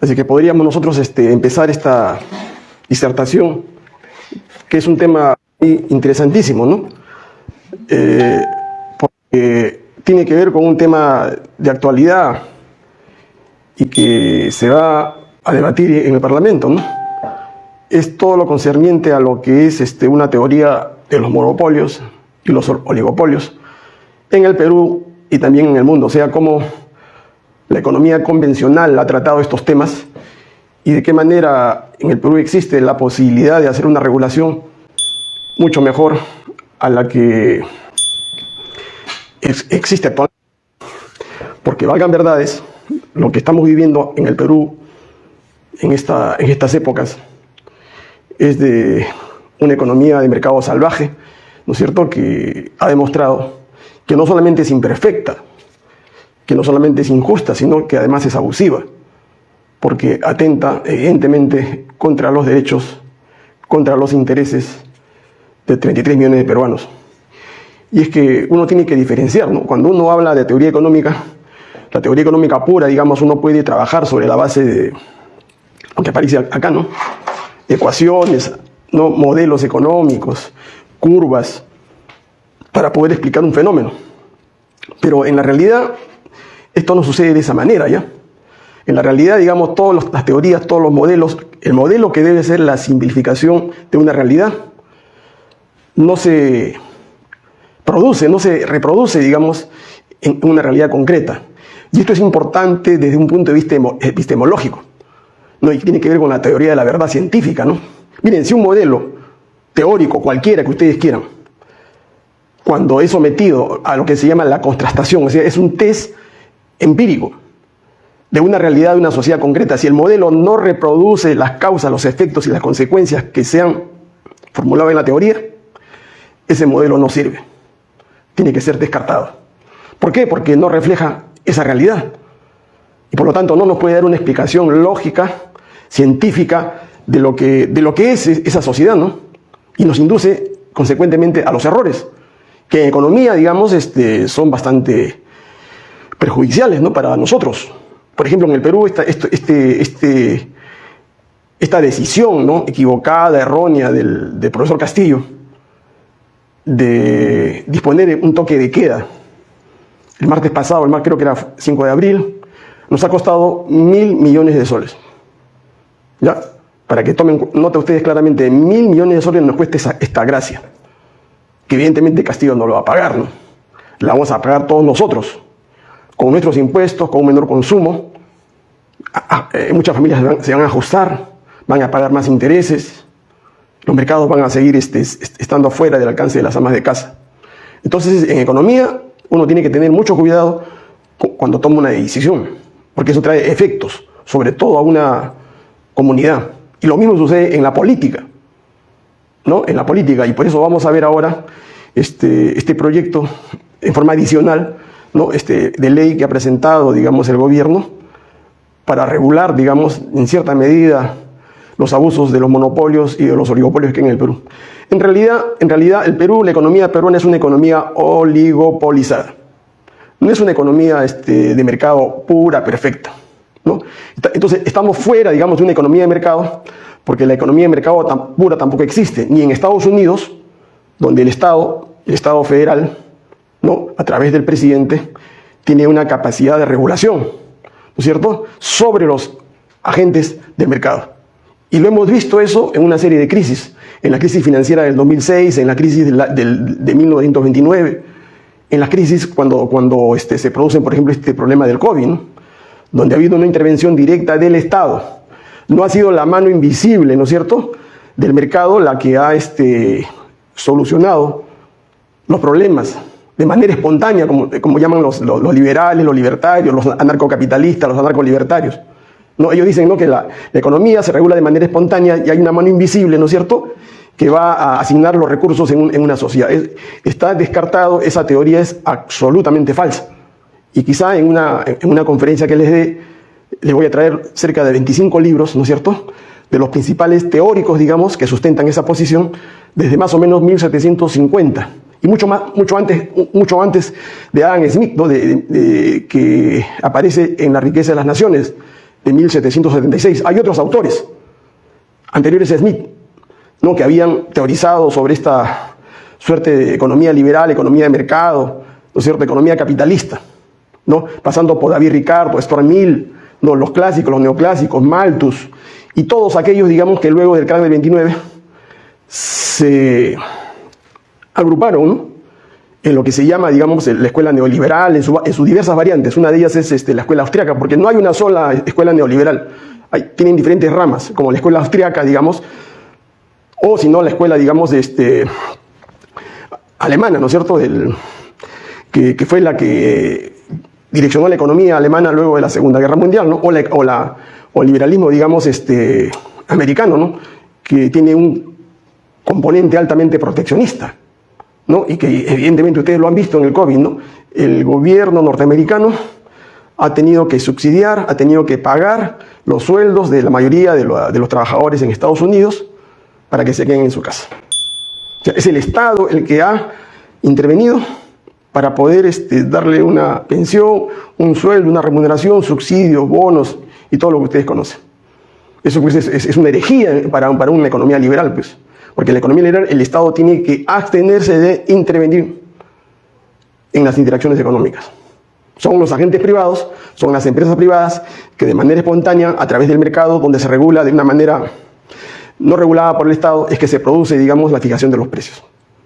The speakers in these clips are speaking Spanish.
Así que podríamos nosotros este, empezar esta disertación, que es un tema interesantísimo, ¿no? Eh, porque tiene que ver con un tema de actualidad y que se va a debatir en el Parlamento, ¿no? Es todo lo concerniente a lo que es este, una teoría de los monopolios y los oligopolios en el Perú y también en el mundo, o sea, cómo la economía convencional ha tratado estos temas y de qué manera en el Perú existe la posibilidad de hacer una regulación mucho mejor a la que existe actualmente. Porque valgan verdades, lo que estamos viviendo en el Perú en, esta, en estas épocas es de una economía de mercado salvaje, ¿no es cierto?, que ha demostrado que no solamente es imperfecta, que no solamente es injusta, sino que además es abusiva, porque atenta evidentemente contra los derechos, contra los intereses de 33 millones de peruanos. Y es que uno tiene que diferenciar, ¿no? Cuando uno habla de teoría económica, la teoría económica pura, digamos, uno puede trabajar sobre la base de lo que aparece acá, ¿no? Ecuaciones, ¿no? modelos económicos, curvas, para poder explicar un fenómeno. Pero en la realidad, esto no sucede de esa manera, ¿ya? En la realidad, digamos, todas las teorías, todos los modelos, el modelo que debe ser la simplificación de una realidad, no se produce, no se reproduce, digamos, en una realidad concreta. Y esto es importante desde un punto de vista epistemológico, ¿no? tiene que ver con la teoría de la verdad científica. ¿no? Miren, si un modelo teórico, cualquiera que ustedes quieran, cuando es sometido a lo que se llama la contrastación, o sea, es un test empírico de una realidad de una sociedad concreta, si el modelo no reproduce las causas, los efectos y las consecuencias que se han formulado en la teoría, ese modelo no sirve tiene que ser descartado. ¿Por qué? Porque no refleja esa realidad. Y por lo tanto no nos puede dar una explicación lógica, científica, de lo que, de lo que es esa sociedad, ¿no? Y nos induce consecuentemente a los errores, que en economía, digamos, este, son bastante perjudiciales ¿no? para nosotros. Por ejemplo, en el Perú, esta, este, este, esta decisión ¿no? equivocada, errónea del, del profesor Castillo, de disponer un toque de queda. El martes pasado, el martes creo que era 5 de abril, nos ha costado mil millones de soles. ¿Ya? Para que tomen nota ustedes claramente, mil millones de soles nos cuesta esta gracia. Que evidentemente Castillo no lo va a pagar, ¿no? La vamos a pagar todos nosotros, con nuestros impuestos, con un menor consumo. Eh, muchas familias se van a ajustar, van a pagar más intereses, los mercados van a seguir este, estando fuera del alcance de las amas de casa. Entonces, en economía, uno tiene que tener mucho cuidado cuando toma una decisión, porque eso trae efectos, sobre todo a una comunidad. Y lo mismo sucede en la política, ¿no? En la política, y por eso vamos a ver ahora este, este proyecto en forma adicional, ¿no? Este, de ley que ha presentado, digamos, el gobierno para regular, digamos, en cierta medida los abusos de los monopolios y de los oligopolios que hay en el Perú. En realidad, en realidad, el Perú, la economía peruana es una economía oligopolizada. No es una economía este, de mercado pura, perfecta. ¿no? Entonces, estamos fuera, digamos, de una economía de mercado, porque la economía de mercado pura tampoco existe, ni en Estados Unidos, donde el Estado, el Estado federal, ¿no? a través del presidente, tiene una capacidad de regulación, ¿no es cierto?, sobre los agentes del mercado. Y lo hemos visto eso en una serie de crisis, en la crisis financiera del 2006, en la crisis de, de 1929, en la crisis cuando, cuando este, se produce, por ejemplo, este problema del COVID, donde ha habido una intervención directa del Estado. No ha sido la mano invisible, ¿no es cierto?, del mercado la que ha este, solucionado los problemas de manera espontánea, como, como llaman los, los, liberales, los libertarios, los anarcocapitalistas, los anarcolibertarios. ¿no? Ellos dicen ¿no? que la, economía se regula de manera espontánea y hay una mano invisible, ¿no es cierto?, que va a asignar los recursos en, una sociedad. está descartado, esa teoría es absolutamente falsa. Y quizá en una, en una conferencia que les dé, les voy a traer cerca de 25 libros, ¿no es cierto?, de los principales teóricos, digamos, que sustentan esa posición desde más o menos 1750 y mucho, más, mucho, antes, mucho antes de Adam Smith, ¿no? de, que aparece en La riqueza de las naciones, de 1776. Hay otros autores anteriores a Smith, ¿no? que habían teorizado sobre esta suerte de economía liberal, economía de mercado, ¿no cierto? economía capitalista, ¿no? pasando por David Ricardo, Stuart Mill, ¿no? los clásicos, los neoclásicos, Malthus, y todos aquellos, digamos, que luego del crack del 29 se agruparon en lo que se llama, digamos, la escuela neoliberal, en, sus diversas variantes. Una de ellas es este, la escuela austriaca, porque no hay una sola escuela neoliberal. Tienen diferentes ramas, como la escuela austriaca, digamos, o si no, la escuela, digamos, este, alemana, ¿no es cierto?, que, fue la que direccionó la economía alemana luego de la Segunda Guerra Mundial, ¿no? o, o, el liberalismo, digamos, este, americano, ¿no? que tiene un componente altamente proteccionista, ¿no? y que evidentemente ustedes lo han visto en el COVID, ¿no? el gobierno norteamericano ha tenido que subsidiar, ha tenido que pagar los sueldos de la mayoría de, los trabajadores en Estados Unidos para que se queden en su casa. es el Estado el que ha intervenido para poder este, darle una pensión, un sueldo, una remuneración, subsidios, bonos y todo lo que ustedes conocen. Eso pues, es, una herejía para, para una economía liberal, pues. Porque en la economía liberal el Estado tiene que abstenerse de intervenir en las interacciones económicas. Son los agentes privados, son las empresas privadas que de manera espontánea, a través del mercado, donde se regula de una manera no regulada por el Estado, es que se produce, digamos, la fijación de los precios.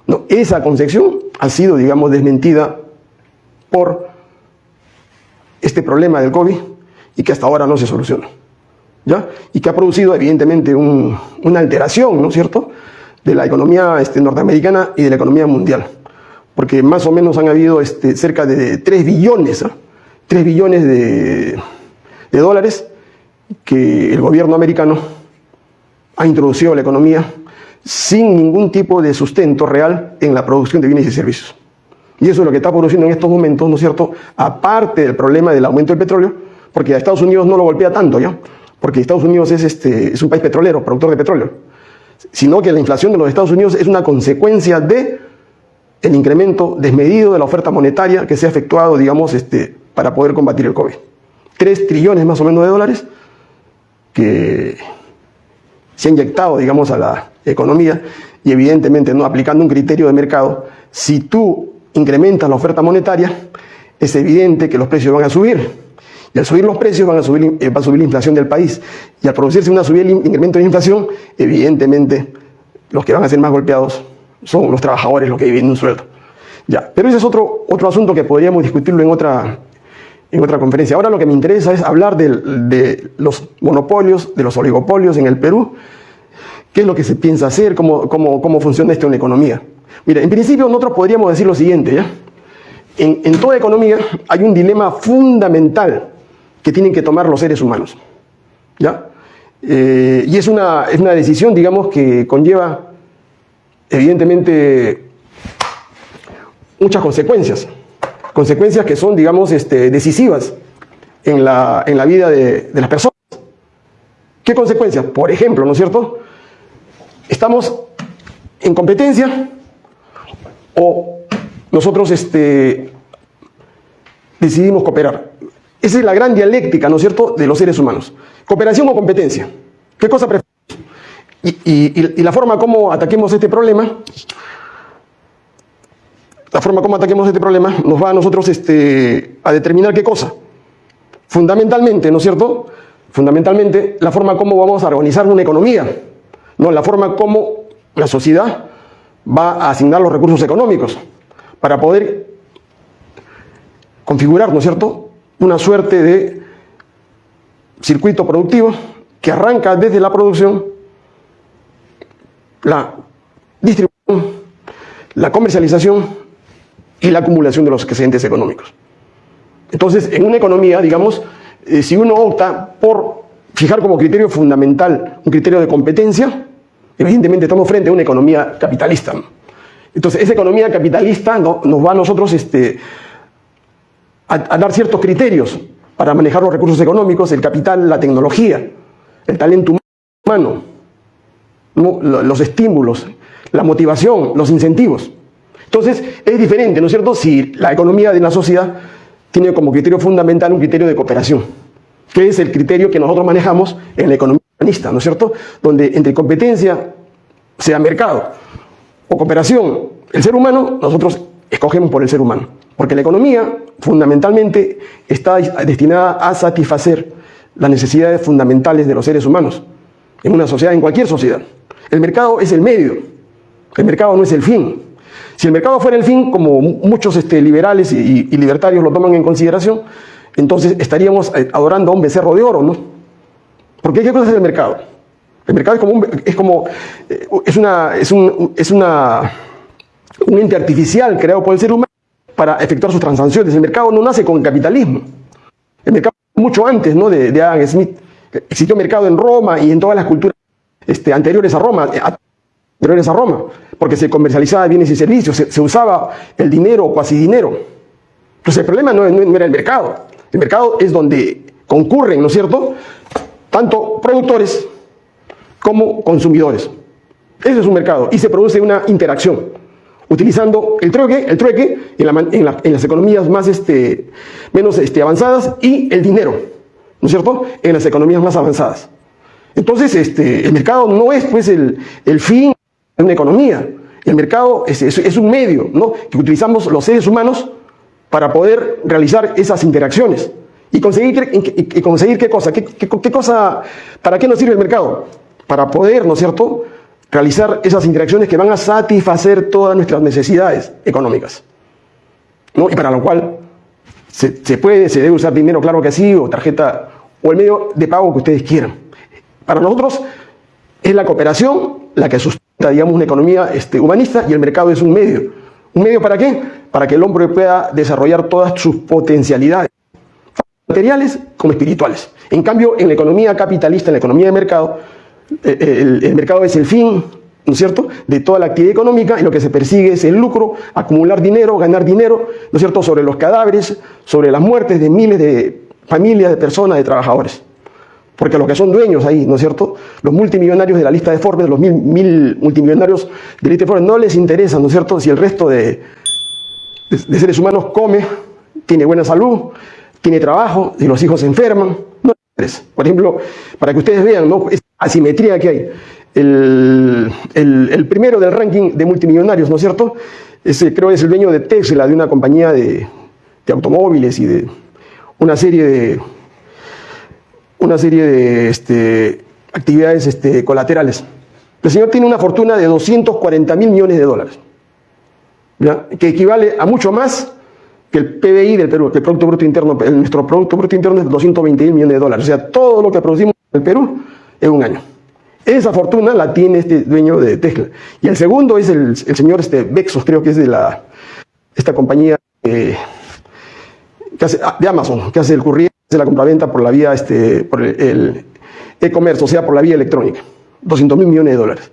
No, esa concepción ha sido, digamos, desmentida por este problema del COVID y que hasta ahora no se soluciona. ¿ya? Y que ha producido, evidentemente, una alteración, ¿no es cierto?, de la economía este, norteamericana y de la economía mundial. Porque más o menos han habido este, cerca de 3 billones, 3 ¿ah? billones de, de dólares que el gobierno americano ha introducido a la economía sin ningún tipo de sustento real en la producción de bienes y servicios. Y eso es lo que está produciendo en estos momentos, ¿no es cierto? Aparte del problema del aumento del petróleo, porque a Estados Unidos no lo golpea tanto, ¿ya? Porque Estados Unidos es, este, es un país petrolero, productor de petróleo sino que la inflación de los Estados Unidos es una consecuencia de el incremento desmedido de la oferta monetaria que se ha efectuado, digamos, este, para poder combatir el COVID. Tres trillones más o menos de dólares que se ha inyectado, digamos, a la economía y evidentemente no aplicando un criterio de mercado, si tú incrementas la oferta monetaria, es evidente que los precios van a subir. Y al subir los precios van a subir, eh, va a subir la inflación del país. Y al producirse una subida, incremento de inflación, evidentemente los que van a ser más golpeados son los trabajadores, los que viven un sueldo. Ya, pero ese es otro, otro asunto que podríamos discutirlo en otra, en otra conferencia. Ahora lo que me interesa es hablar de, de los monopolios, de los oligopolios en el Perú, qué es lo que se piensa hacer, cómo, cómo, cómo funciona esto en la economía. Mira, en principio nosotros podríamos decir lo siguiente, ¿ya? En toda economía hay un dilema fundamental que tienen que tomar los seres humanos. ¿ya? Eh, y es una, es una decisión, digamos, que conlleva, evidentemente, muchas consecuencias. Consecuencias que son, digamos, este, decisivas en la, en la vida de, de las personas. ¿Qué consecuencias? Por ejemplo, ¿no es cierto? Estamos en competencia o nosotros este, decidimos cooperar. Esa es la gran dialéctica, ¿no es cierto?, de los seres humanos. Cooperación o competencia. ¿Qué cosa preferimos? Y, la forma como ataquemos este problema, la forma como ataquemos este problema nos va a nosotros este, a determinar qué cosa. Fundamentalmente, ¿no es cierto? Fundamentalmente, la forma como vamos a organizar una economía, ¿no? La forma como la sociedad va a asignar los recursos económicos para poder configurar, ¿no es cierto?, una suerte de circuito productivo que arranca desde la producción, la distribución, la comercialización y la acumulación de los excedentes económicos. Entonces, en una economía, digamos, eh, si uno opta por fijar como criterio fundamental un criterio de competencia, evidentemente estamos frente a una economía capitalista. Entonces, esa economía capitalista nos va a nosotros este, a, dar ciertos criterios para manejar los recursos económicos, el capital, la tecnología, el talento humano, los estímulos, la motivación, los incentivos. Entonces, es diferente, ¿no es cierto?, si la economía de la sociedad tiene como criterio fundamental un criterio de cooperación. que es el criterio que nosotros manejamos en la economía humanista, ¿no es cierto? Donde entre competencia, sea mercado o cooperación, el ser humano, nosotros escogemos por el ser humano. Porque la economía fundamentalmente está destinada a satisfacer las necesidades fundamentales de los seres humanos, en una sociedad, en cualquier sociedad. El mercado es el medio, el mercado no es el fin. Si el mercado fuera el fin, como muchos este, liberales y, libertarios lo toman en consideración, entonces estaríamos eh, adorando a un becerro de oro, ¿no? Porque ¿qué cosa es el mercado? El mercado es como, es, como, eh, es, una, es, un, es una, un ente artificial creado por el ser humano para efectuar sus transacciones. El mercado no nace con capitalismo. El mercado mucho antes ¿no? de, Adam Smith. Existió mercado en Roma y en todas las culturas este, anteriores a Roma, eh, anteriores a Roma, porque se comercializaba bienes y servicios, se, usaba el dinero o cuasi dinero. Entonces el problema no, no, era el mercado. El mercado es donde concurren, ¿no es cierto?, tanto productores como consumidores. Ese es un mercado y se produce una interacción utilizando el trueque, el trueque en, las economías más este, menos este, avanzadas y el dinero, ¿no es cierto?, en las economías más avanzadas. Entonces, este, el mercado no es pues el, fin de una economía, el mercado es, un medio ¿no? que utilizamos los seres humanos para poder realizar esas interacciones y conseguir, y conseguir qué cosa, ¿Qué, qué cosa, ¿para qué nos sirve el mercado? Para poder, ¿no es cierto?, realizar esas interacciones que van a satisfacer todas nuestras necesidades económicas. ¿no? Y para lo cual se, puede, se debe usar dinero, claro que sí, o tarjeta, o el medio de pago que ustedes quieran. Para nosotros es la cooperación la que sustenta, digamos, una economía este, humanista y el mercado es un medio. ¿Un medio para qué? Para que el hombre pueda desarrollar todas sus potencialidades, materiales como espirituales. En cambio, en la economía capitalista, en la economía de mercado, eh, el, mercado es el fin, ¿no es cierto?, de toda la actividad económica y lo que se persigue es el lucro, acumular dinero, ganar dinero, ¿no es cierto?, sobre los cadáveres, sobre las muertes de miles de familias, de personas, de trabajadores. Porque los que son dueños ahí, ¿no es cierto?, los multimillonarios de la lista de Forbes, los mil, mil multimillonarios de la lista de Forbes, no les interesa, ¿no es cierto?, si el resto de, de seres humanos come, tiene buena salud, tiene trabajo, si los hijos se enferman, no les interesa. Por ejemplo, para que ustedes vean, ¿no?, asimetría que hay. El, primero del ranking de multimillonarios, ¿no es cierto? Ese creo que es el dueño de Tesla, de una compañía de, automóviles y de una serie de una serie de este, actividades este, colaterales. El señor tiene una fortuna de 240 mil millones de dólares, que equivale a mucho más que el PBI del Perú, que el Producto Bruto Interno, nuestro Producto Bruto Interno es 220 mil millones de dólares. O sea, todo lo que producimos en el Perú en un año. Esa fortuna la tiene este dueño de Tesla. Y el segundo es el, señor este, Bexos, creo que es de la, esta compañía eh, ah, de Amazon, que hace el corriente, hace la compraventa por la vía, este, por el e-commerce, o sea, por la vía electrónica. 200 mil millones de dólares.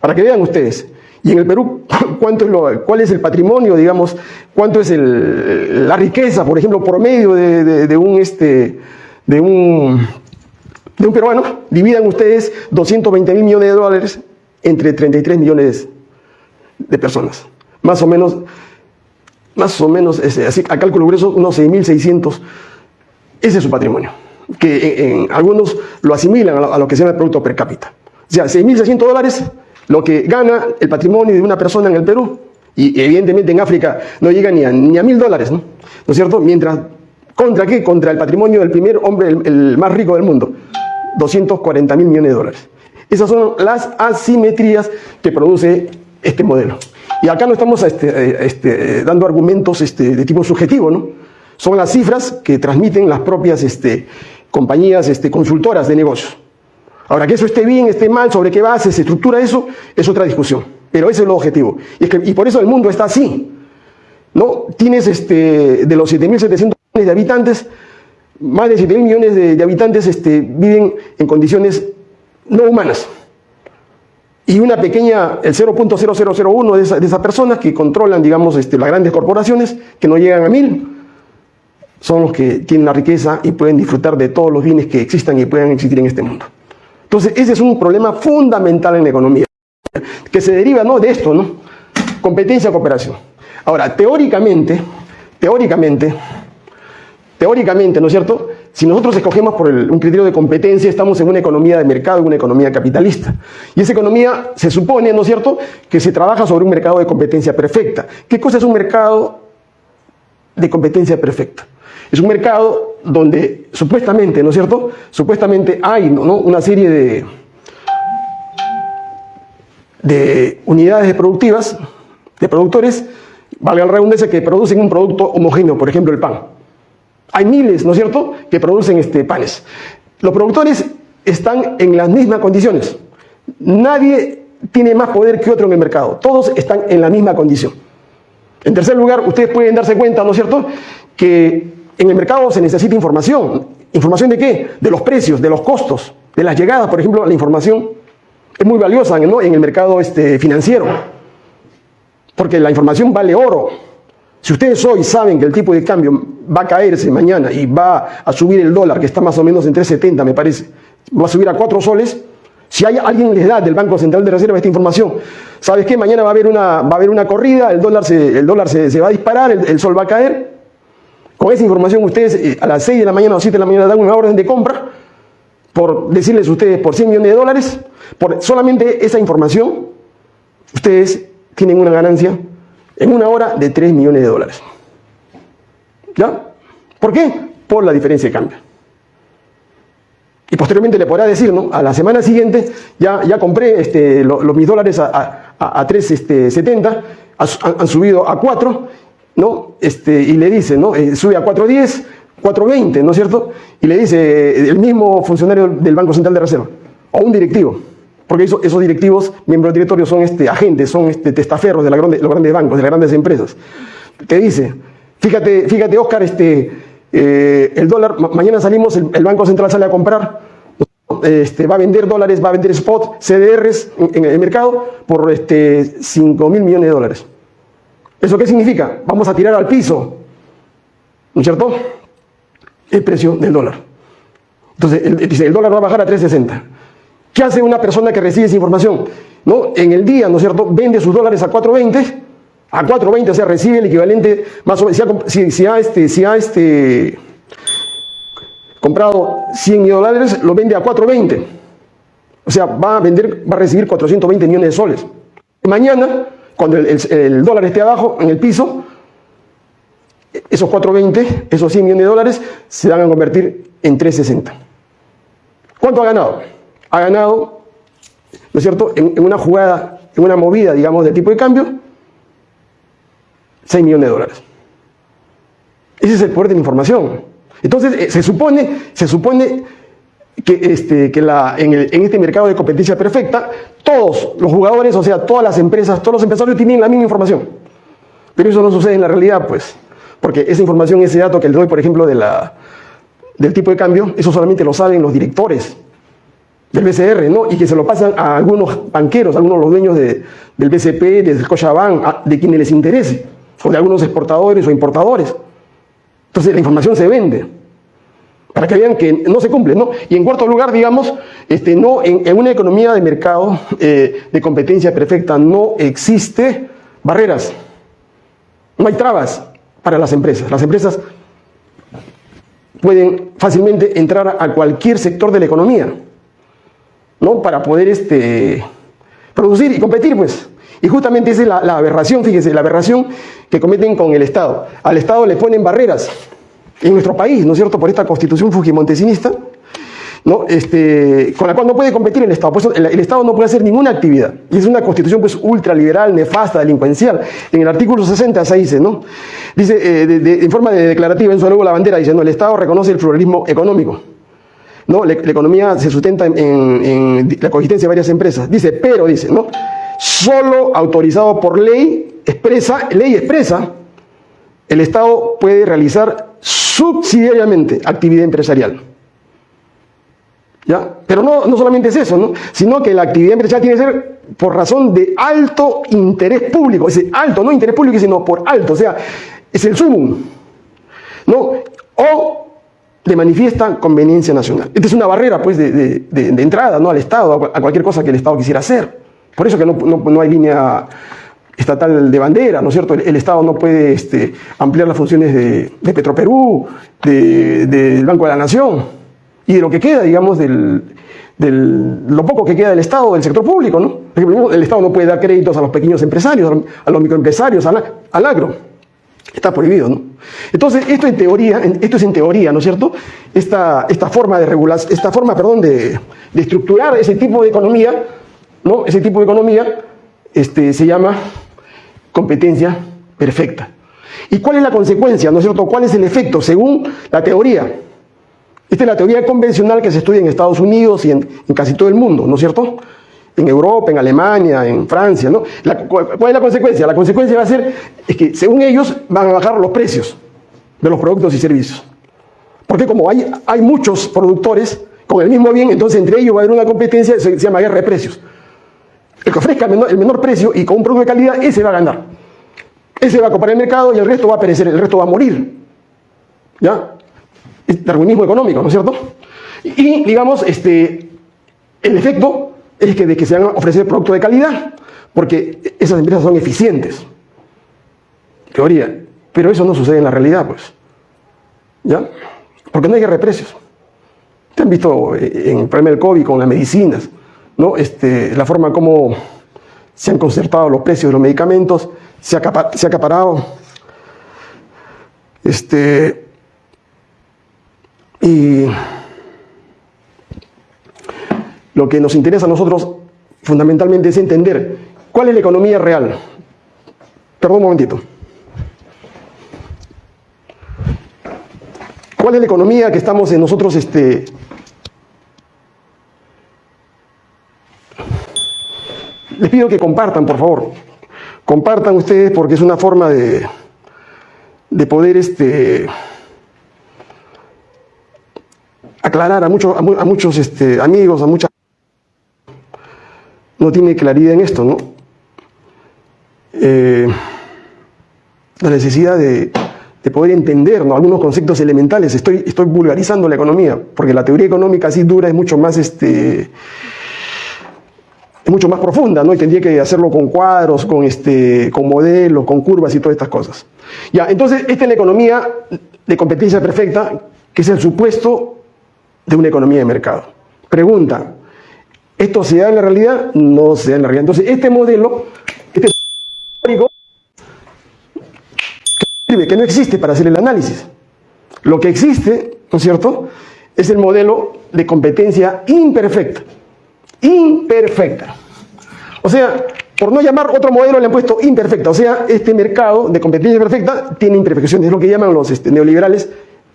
Para que vean ustedes. Y en el Perú, ¿cuánto es lo, ¿cuál es el patrimonio, digamos? ¿Cuánto es la riqueza, por ejemplo, por medio de, de un, este, de un de un peruano, dividan ustedes 220 mil millones de dólares entre 33 millones de personas. Más o menos, más o menos, así, a cálculo grueso, unos 6.600. Ese es su patrimonio. Que algunos lo asimilan a lo, que se llama el producto per cápita. O sea, 6.600 dólares, lo que gana el patrimonio de una persona en el Perú, y evidentemente en África no llega ni a, ni a mil dólares, ¿no? ¿no es cierto? Mientras, ¿contra qué? Contra el patrimonio del primer hombre, el más rico del mundo. 240 mil millones de dólares. Esas son las asimetrías que produce este modelo. Y acá no estamos este, eh, este, dando argumentos este, de tipo subjetivo, ¿no? Son las cifras que transmiten las propias compañías consultoras de negocios. Ahora, que eso esté bien, esté mal, sobre qué base se estructura eso, es otra discusión. Pero ese es el objetivo. Y, y por eso el mundo está así. ¿no? Tienes de los 7.700 millones de habitantes, más de 7 mil millones de, habitantes este, viven en condiciones no humanas. Y una pequeña, el 0.0001 de, esas personas que controlan, digamos, este, las grandes corporaciones, que no llegan a mil, son los que tienen la riqueza y pueden disfrutar de todos los bienes que existan y puedan existir en este mundo. Entonces, ese es un problema fundamental en la economía, que se deriva ¿no? de esto, ¿no? Competencia, cooperación. Ahora, teóricamente, teóricamente, teóricamente, ¿no es cierto? si nosotros escogemos por un criterio de competencia, estamos en una economía de mercado, en una economía capitalista. Y esa economía se supone, ¿no es cierto?, que se trabaja sobre un mercado de competencia perfecta. ¿Qué cosa es un mercado de competencia perfecta? Es un mercado donde supuestamente, ¿no es cierto?, supuestamente hay una serie de, de unidades productivas, de productores, valga la redundancia, que producen un producto homogéneo, por ejemplo, el pan. Hay miles, ¿no es cierto?, que producen este, panes. Los productores están en las mismas condiciones. Nadie tiene más poder que otro en el mercado. Todos están en la misma condición. En tercer lugar, ustedes pueden darse cuenta, ¿no es cierto?, que en el mercado se necesita información. ¿Información de qué? De los precios, de los costos, de las llegadas. Por ejemplo, la información es muy valiosa ¿no? en el mercado este, financiero, porque la información vale oro. Si ustedes hoy saben que el tipo de cambio va a caerse mañana y va a subir el dólar, que está más o menos en 3.70 me parece, va a subir a 4 soles, si hay alguien les da del Banco Central de Reserva esta información, ¿sabes qué? Mañana va a haber una, va a haber una corrida, el dólar se, el dólar se, va a disparar, el, sol va a caer. Con esa información ustedes eh, a las 6 de la mañana o 7 de la mañana dan una orden de compra, por decirles ustedes, por 100 millones de dólares, por solamente esa información, ustedes tienen una ganancia en una hora de 3 millones de dólares. ¿Ya? ¿Por qué? Por la diferencia de cambio. Y posteriormente le podrá decir, ¿no? A la semana siguiente ya, ya compré este, los, mis dólares a, a, 3.70, este, han, subido a 4, ¿no? Este, y le dice, ¿no? Eh, sube a 4.10, 4.20, ¿no es cierto? Y le dice eh, el mismo funcionario del Banco Central de Reserva, o un directivo, porque esos, directivos, miembros del directorio, son este, agentes, son este, testaferros de, los grandes bancos, de las grandes empresas. Te dice, fíjate, fíjate Oscar, este, eh, el dólar, mañana salimos, el, Banco Central sale a comprar, este, va a vender dólares, va a vender spot, CDRs en, el mercado por este, 5 mil millones de dólares. ¿Eso qué significa? Vamos a tirar al piso, ¿no es cierto? El precio del dólar. Entonces, dice, el dólar va a bajar a 3.60. ¿Qué hace una persona que recibe esa información? ¿No? En el día, ¿no es cierto?, vende sus dólares a 4.20, a 4.20, o sea, recibe el equivalente, más o menos, si ha, este, si ha este, comprado 100 dólares, lo vende a 4.20. O sea, va a vender, va a recibir 420 millones de soles. Mañana, cuando el, dólar esté abajo, en el piso, esos 420, esos 100 millones de dólares, se van a convertir en 360. ¿Cuánto ha ganado? Ha ganado, ¿no es cierto?, en, una jugada, en una movida, digamos, de tipo de cambio, 6 millones de dólares. Ese es el poder de la información. Entonces, eh, se supone, se supone que, este, que la, en, en, este mercado de competencia perfecta, todos los jugadores, o sea, todas las empresas, todos los empresarios tienen la misma información. Pero eso no sucede en la realidad, pues. Porque esa información, ese dato que le doy, por ejemplo, de la, del tipo de cambio, eso solamente lo saben los directores del BCR, ¿no? Y que se lo pasan a algunos banqueros, a algunos de los dueños del BCP, del Scotiabank, de quienes les interese, o de algunos exportadores o importadores. Entonces la información se vende, para que vean que no se cumple, ¿no? Y en cuarto lugar, digamos, este, no, en, una economía de mercado eh, de competencia perfecta no existe barreras, no hay trabas para las empresas. Las empresas pueden fácilmente entrar a cualquier sector de la economía. ¿No? Para poder este, producir y competir, pues. Y justamente esa es la, aberración, fíjese, la aberración que cometen con el Estado. Al Estado le ponen barreras en nuestro país, ¿no es cierto?, por esta constitución fujimontesinista, ¿no? Este, con la cual no puede competir el Estado. El, Estado no puede hacer ninguna actividad. Y es una constitución pues ultraliberal, nefasta, delincuencial. En el artículo 60 se dice, ¿no? Dice, eh, en forma de declarativa, en su luego la bandera, dice, no, el Estado reconoce el pluralismo económico. ¿No? La, economía se sustenta en, la coexistencia de varias empresas. Dice, pero, dice, ¿no? Solo autorizado por ley expresa, ley expresa, el Estado puede realizar subsidiariamente actividad empresarial. ¿Ya? Pero no, no solamente es eso, ¿no? sino que la actividad empresarial tiene que ser por razón de alto interés público, es alto, no interés público, sino por alto, o sea, es el sumum. ¿no? O de manifiesta conveniencia nacional. Esta es una barrera pues, de, entrada ¿no? al Estado, a cualquier cosa que el Estado quisiera hacer. Por eso que no, hay línea estatal de bandera, ¿no es cierto? El, Estado no puede este, ampliar las funciones de, de Petroperú, del Banco de la Nación y de lo que queda, digamos, del, lo poco que queda del Estado, del sector público, ¿no? Por ejemplo, el Estado no puede dar créditos a los pequeños empresarios, a los microempresarios, al, agro. Está prohibido, ¿no? Entonces, esto en teoría, esto es en teoría, ¿no es cierto? Esta, esta forma de regular, esta forma, perdón, de, estructurar ese tipo de economía, ¿no? Ese tipo de economía este, se llama competencia perfecta. ¿Y cuál es la consecuencia, no es cierto? ¿Cuál es el efecto según la teoría? Esta es la teoría convencional que se estudia en Estados Unidos y en, casi todo el mundo, ¿no es cierto? En Europa, en Alemania, en Francia, ¿no? ¿Cuál es la consecuencia? La consecuencia va a ser es que, según ellos, van a bajar los precios de los productos y servicios. Porque como hay, hay muchos productores con el mismo bien, entonces entre ellos va a haber una competencia, se, se llama guerra de precios. El que ofrezca el menor, precio y con un producto de calidad, ese va a ganar. Ese va a comprar el mercado y el resto va a perecer, el resto va a morir. ¿Ya? darwinismo económico, ¿no es cierto? Y, digamos, este, el efecto es que de que se van a ofrecer productos de calidad, porque esas empresas son eficientes. Teoría. Pero eso no sucede en la realidad, pues. ¿Ya? Porque no hay guerra de precios. Ustedes han visto eh, en el problema del COVID con las medicinas, ¿no? Este, la forma como se han concertado los precios de los medicamentos, se ha, se ha acaparado este, y lo que nos interesa a nosotros fundamentalmente es entender cuál es la economía real. Perdón un momentito. ¿Cuál es la economía que estamos en nosotros este, Les pido que compartan, por favor. Compartan ustedes porque es una forma de, de poder este, aclarar a, muchos este, amigos, a muchas... No tiene claridad en esto, ¿no? Eh, la necesidad de, poder entender algunos conceptos elementales. Estoy, estoy vulgarizando la economía, porque la teoría económica así dura es mucho más, este, es mucho más profunda, ¿no? Y tendría que hacerlo con cuadros, con, este, con modelos, con curvas y todas estas cosas. Ya, entonces, esta es la economía de competencia perfecta, que es el supuesto de una economía de mercado. Pregunta, ¿esto se da en la realidad? No se da en la realidad. Entonces, este modelo, este teórico, que no existe para hacer el análisis. Lo que existe, ¿no es cierto?, es el modelo de competencia imperfecta. Imperfecta. O sea, por no llamar otro modelo le han puesto imperfecta. O sea, este mercado de competencia perfecta tiene imperfecciones. Es lo que llaman los este, neoliberales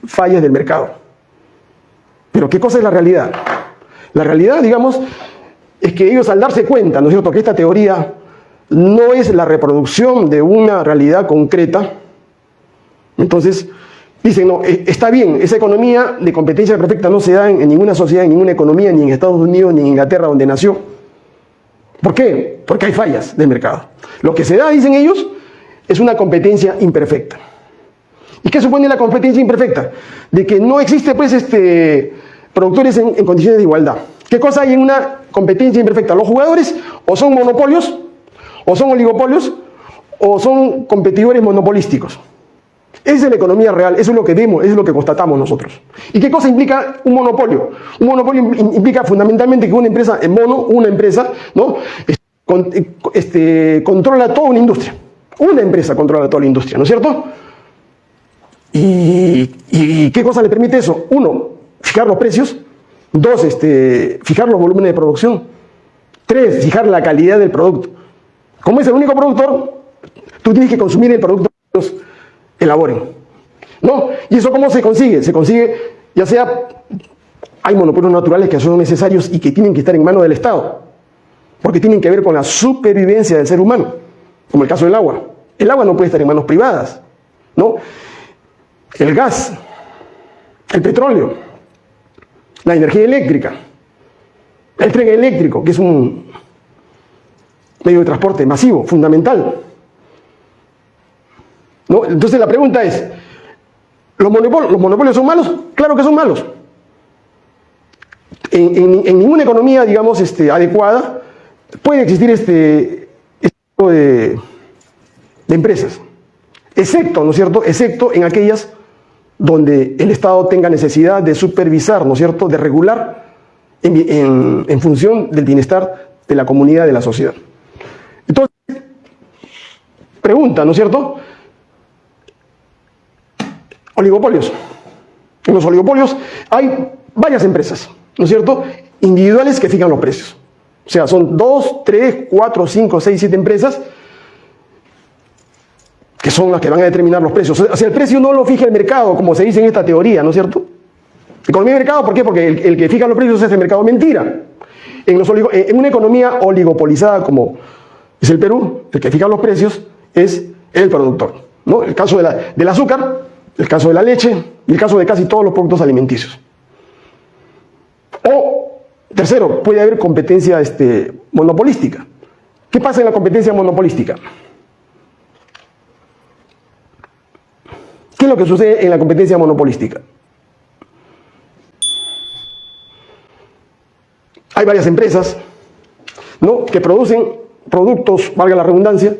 fallas del mercado. Pero ¿qué cosa es la realidad? La realidad, digamos, es que ellos al darse cuenta, ¿no es cierto?, que esta teoría no es la reproducción de una realidad concreta, entonces dicen, no, e, está bien, esa economía de competencia perfecta no se da en, ninguna sociedad, en ninguna economía, ni en Estados Unidos, ni en Inglaterra, donde nació. ¿Por qué? Porque hay fallas del mercado. Lo que se da, dicen ellos, es una competencia imperfecta. ¿Y qué supone la competencia imperfecta? De que no existe, pues, este, productores en, condiciones de igualdad. ¿Qué cosa hay en una competencia imperfecta? Los jugadores o son monopolios, o son oligopolios, o son competidores monopolísticos. Esa es la economía real, eso es lo que vemos, eso es lo que constatamos nosotros. ¿Y qué cosa implica un monopolio? Un monopolio implica fundamentalmente que una empresa, en mono, una empresa, ¿no? Este, controla toda una industria. Una empresa controla toda la industria, ¿no es cierto? ¿Y, qué cosa le permite eso? Uno, fijar los precios. Dos, este, fijar los volúmenes de producción. Tres, fijar la calidad del producto. Como es el único productor, tú tienes que consumir el producto elaboren. ¿No? ¿Y eso cómo se consigue? Se consigue, ya sea, hay monopolios naturales que son necesarios y que tienen que estar en manos del Estado, porque tienen que ver con la supervivencia del ser humano, como el caso del agua. El agua no puede estar en manos privadas, ¿no? El gas, el petróleo, la energía eléctrica, el tren eléctrico, que es un medio de transporte masivo, fundamental. ¿No? Entonces la pregunta es, ¿los monopolios, son malos? Claro que son malos. En, ninguna economía, digamos, este, adecuada puede existir este, este tipo de, empresas, excepto, ¿no es cierto?, excepto en aquellas donde el Estado tenga necesidad de supervisar, ¿no es cierto?, de regular en, en función del bienestar de la comunidad, de la sociedad. Entonces, pregunta, ¿no es cierto? Oligopolios. En los oligopolios hay varias empresas, ¿no es cierto? Individuales que fijan los precios. O sea, son dos, tres, cuatro, cinco, seis, siete empresas que son las que van a determinar los precios. O sea, el precio no lo fija el mercado, como se dice en esta teoría, ¿no es cierto? Economía de mercado, ¿por qué? Porque el, que fija los precios es el mercado mentira. En, en, una economía oligopolizada como es el Perú, el que fija los precios es el productor. ¿no? El caso del azúcar, el caso de la leche el caso de casi todos los productos alimenticios. O, tercero, puede haber competencia este, monopolística. ¿Qué pasa en la competencia monopolística? ¿Qué es lo que sucede en la competencia monopolística? Hay varias empresas ¿no? que producen productos, valga la redundancia,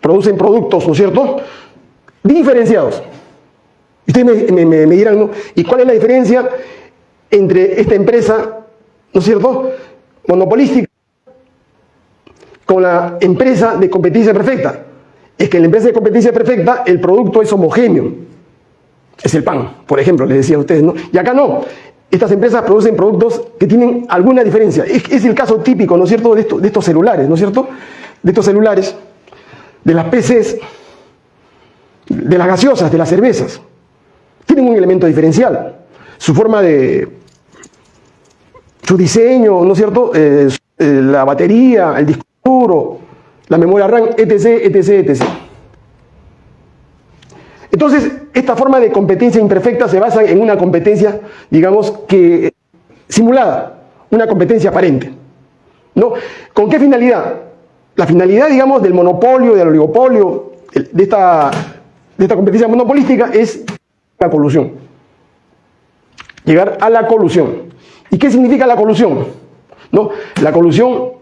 producen productos, ¿no es cierto?, diferenciados. Ustedes me, dirán, ¿no? ¿Y cuál es la diferencia entre esta empresa, ¿no es cierto?, monopolística con la empresa de competencia perfecta. Es que en la empresa de competencia perfecta el producto es homogéneo. Es el pan, por ejemplo, les decía a ustedes, ¿no? Y acá no. Estas empresas producen productos que tienen alguna diferencia. Es, el caso típico, ¿no es cierto?, de, de estos celulares, ¿no es cierto? De estos celulares, de las PCs, de las gaseosas, de las cervezas. Tienen un elemento diferencial. Su forma de... su diseño, ¿no es cierto? Eh, eh, la batería, el disco duro, la memoria RAM, etc., etc., etc. Entonces, esta forma de competencia imperfecta se basa en una competencia, digamos, que simulada, una competencia aparente. ¿no? ¿Con qué finalidad? La finalidad, digamos, del monopolio, del oligopolio, de esta de esta competencia monopolística es la colusión. Llegar a la colusión. ¿Y qué significa la colusión? ¿No? La colusión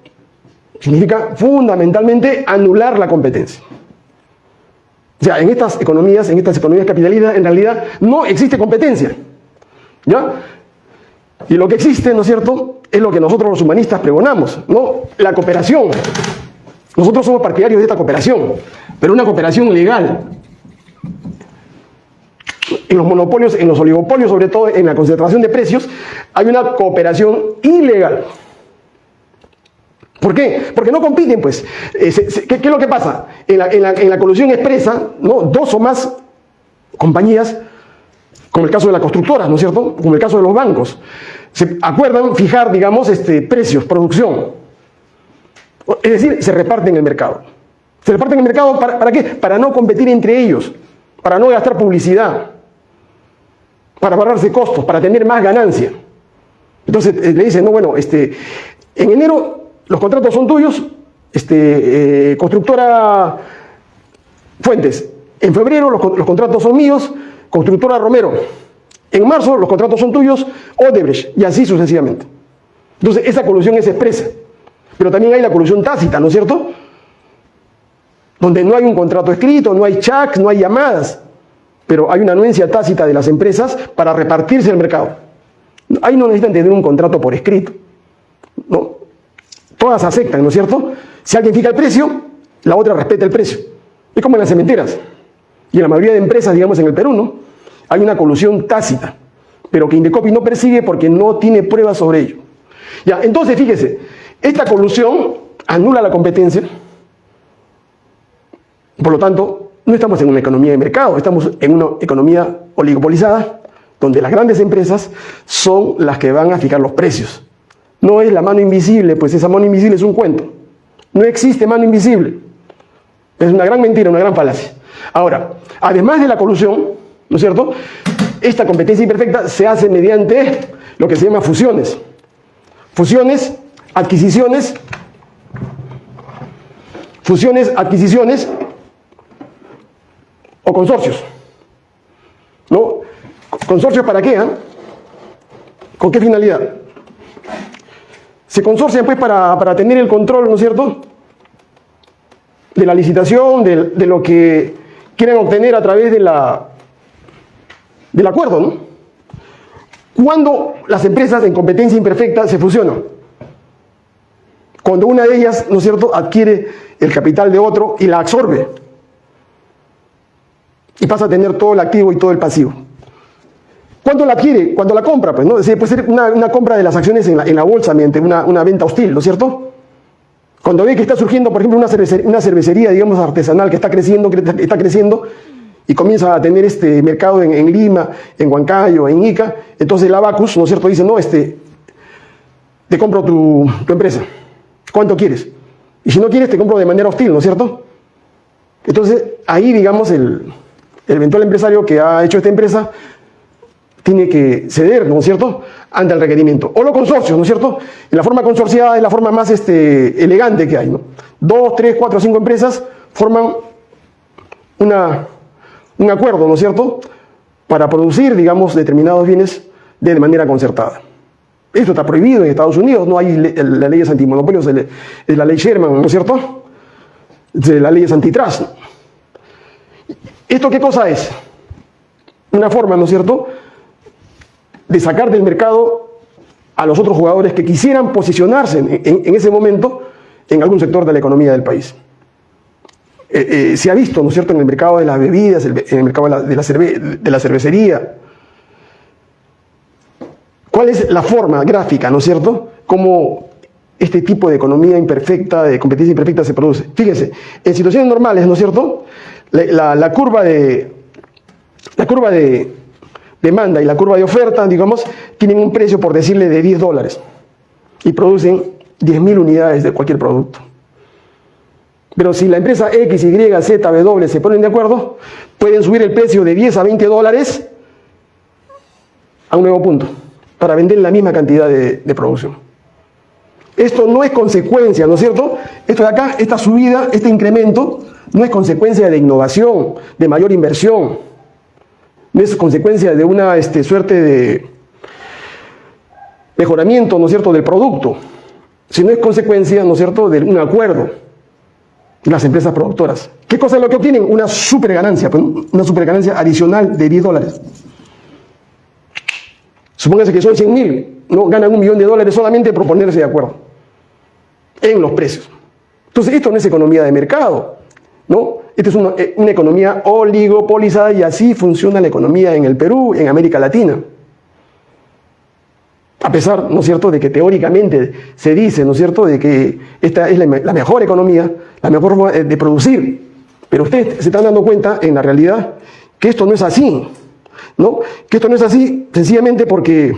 significa fundamentalmente anular la competencia. O sea, en estas economías, en estas economías capitalistas, en realidad no existe competencia. ¿Ya? Y lo que existe, ¿no es cierto?, es lo que nosotros los humanistas pregonamos, ¿no? La cooperación. Nosotros somos partidarios de esta cooperación, pero una cooperación legal, en los monopolios, en los oligopolios, sobre todo en la concentración de precios, hay una cooperación ilegal. ¿Por qué? Porque no compiten, pues. Eh, ¿qué, es lo que pasa? En la, colusión expresa, ¿no? dos o más compañías, como el caso de las constructoras, ¿no es cierto? Como el caso de los bancos, se acuerdan fijar, digamos, este, precios, producción. Es decir, se reparten el mercado. Se reparten el mercado ¿para qué? Para no competir entre ellos, para no gastar publicidad para ahorrarse costos, para tener más ganancia. Entonces eh, le dicen, no, bueno, este, en enero los contratos son tuyos, este, eh, constructora Fuentes. En febrero los, los, contratos son míos, constructora Romero. En marzo los contratos son tuyos, Odebrecht, y así sucesivamente. Entonces esa colusión es expresa. Pero también hay la colusión tácita, ¿no es cierto? Donde no hay un contrato escrito, no hay checks, no hay llamadas pero hay una anuencia tácita de las empresas para repartirse el mercado. Ahí no necesitan tener un contrato por escrito. No. Todas aceptan, ¿no es cierto? Si alguien fija el precio, la otra respeta el precio. Es como en las cementeras. Y en la mayoría de empresas, digamos en el Perú, ¿no? Hay una colusión tácita, pero que Indecopi no persigue porque no tiene pruebas sobre ello. Ya, entonces fíjese, esta colusión anula la competencia, por lo tanto, no estamos en una economía de mercado, estamos en una economía oligopolizada, donde las grandes empresas son las que van a fijar los precios. No es la mano invisible, pues esa mano invisible es un cuento. No existe mano invisible. Es una gran mentira, una gran falacia. Ahora, además de la colusión, ¿no es cierto? Esta competencia imperfecta se hace mediante lo que se llama fusiones. Fusiones, adquisiciones, fusiones, adquisiciones o consorcios. ¿No? ¿Consorcios para qué? Ah? ¿Con qué finalidad? Se consorcian pues para, tener el control, ¿no es cierto? de la licitación, de, de lo que quieren obtener a través de la, del acuerdo, ¿no? Cuando las empresas en competencia imperfecta se fusionan. Cuando una de ellas, ¿no es cierto?, adquiere el capital de otro y la absorbe. Y pasa a tener todo el activo y todo el pasivo. ¿Cuándo la adquiere? Cuando la compra, pues, ¿no? puede ser una, compra de las acciones en la, bolsa mediante una, venta hostil, ¿no es cierto? Cuando ve que está surgiendo, por ejemplo, una cervecería, digamos, artesanal que está creciendo, que está creciendo, y comienza a tener este mercado en, Lima, en Huancayo, en Ica, entonces el Abacus, ¿no es cierto?, dice, no, este, te compro tu, empresa, ¿cuánto quieres? Y si no quieres, te compro de manera hostil, ¿no es cierto? Entonces, ahí, digamos, el, eventual empresario que ha hecho esta empresa tiene que ceder, ¿no es cierto?, ante el requerimiento. O los consorcios, ¿no es cierto? Y la forma consorciada es la forma más este, elegante que hay, ¿no? Dos, tres, cuatro, cinco empresas forman una un acuerdo, ¿no es cierto?, para producir, digamos, determinados bienes de manera concertada. Esto está prohibido en Estados Unidos, no hay las leyes antimonopolios, es la ley Sherman, ¿no es cierto? Las leyes antitrust. ¿Esto qué cosa es? Una forma, ¿no es cierto?, de sacar del mercado a los otros jugadores que quisieran posicionarse en ese momento en algún sector de la economía del país. Eh, eh, se ha visto, ¿no es cierto?, en el mercado de las bebidas, en el mercado de la, de la cervecería. ¿Cuál es la forma gráfica, ¿no es cierto?, cómo este tipo de economía imperfecta, de competencia imperfecta se produce. Fíjense, en situaciones normales, ¿no es cierto?, la, curva de la curva de demanda y la curva de oferta, digamos, tienen un precio, por decirle, de 10 dólares y producen 10.000 unidades de cualquier producto. Pero si la empresa X, Y, Z, W se ponen de acuerdo, pueden subir el precio de 10 a 20 dólares a un nuevo punto para vender la misma cantidad de, producción. Esto no es consecuencia, ¿no es cierto? Esto de acá, esta subida, este incremento, no es consecuencia de innovación, de mayor inversión, no es consecuencia de una este, suerte de mejoramiento, ¿no es cierto?, del producto, sino es consecuencia, ¿no es cierto?, de un acuerdo las empresas productoras. ¿Qué cosa es lo que obtienen? Una super ganancia, pues, una super ganancia adicional de 10 dólares. Supóngase que son 100 mil, ¿no? ganan un millón de dólares solamente por ponerse de acuerdo en los precios. Entonces, esto no es economía de mercado, ¿no? Esta es una, eh, una economía oligopolizada y así funciona la economía en el Perú, en América Latina. A pesar, ¿no es cierto?, de que teóricamente se dice, ¿no es cierto?, de que esta es la, mejor economía, la mejor forma de producir. Pero ustedes se están dando cuenta, en la realidad, que esto no es así, ¿no? Que esto no es así sencillamente porque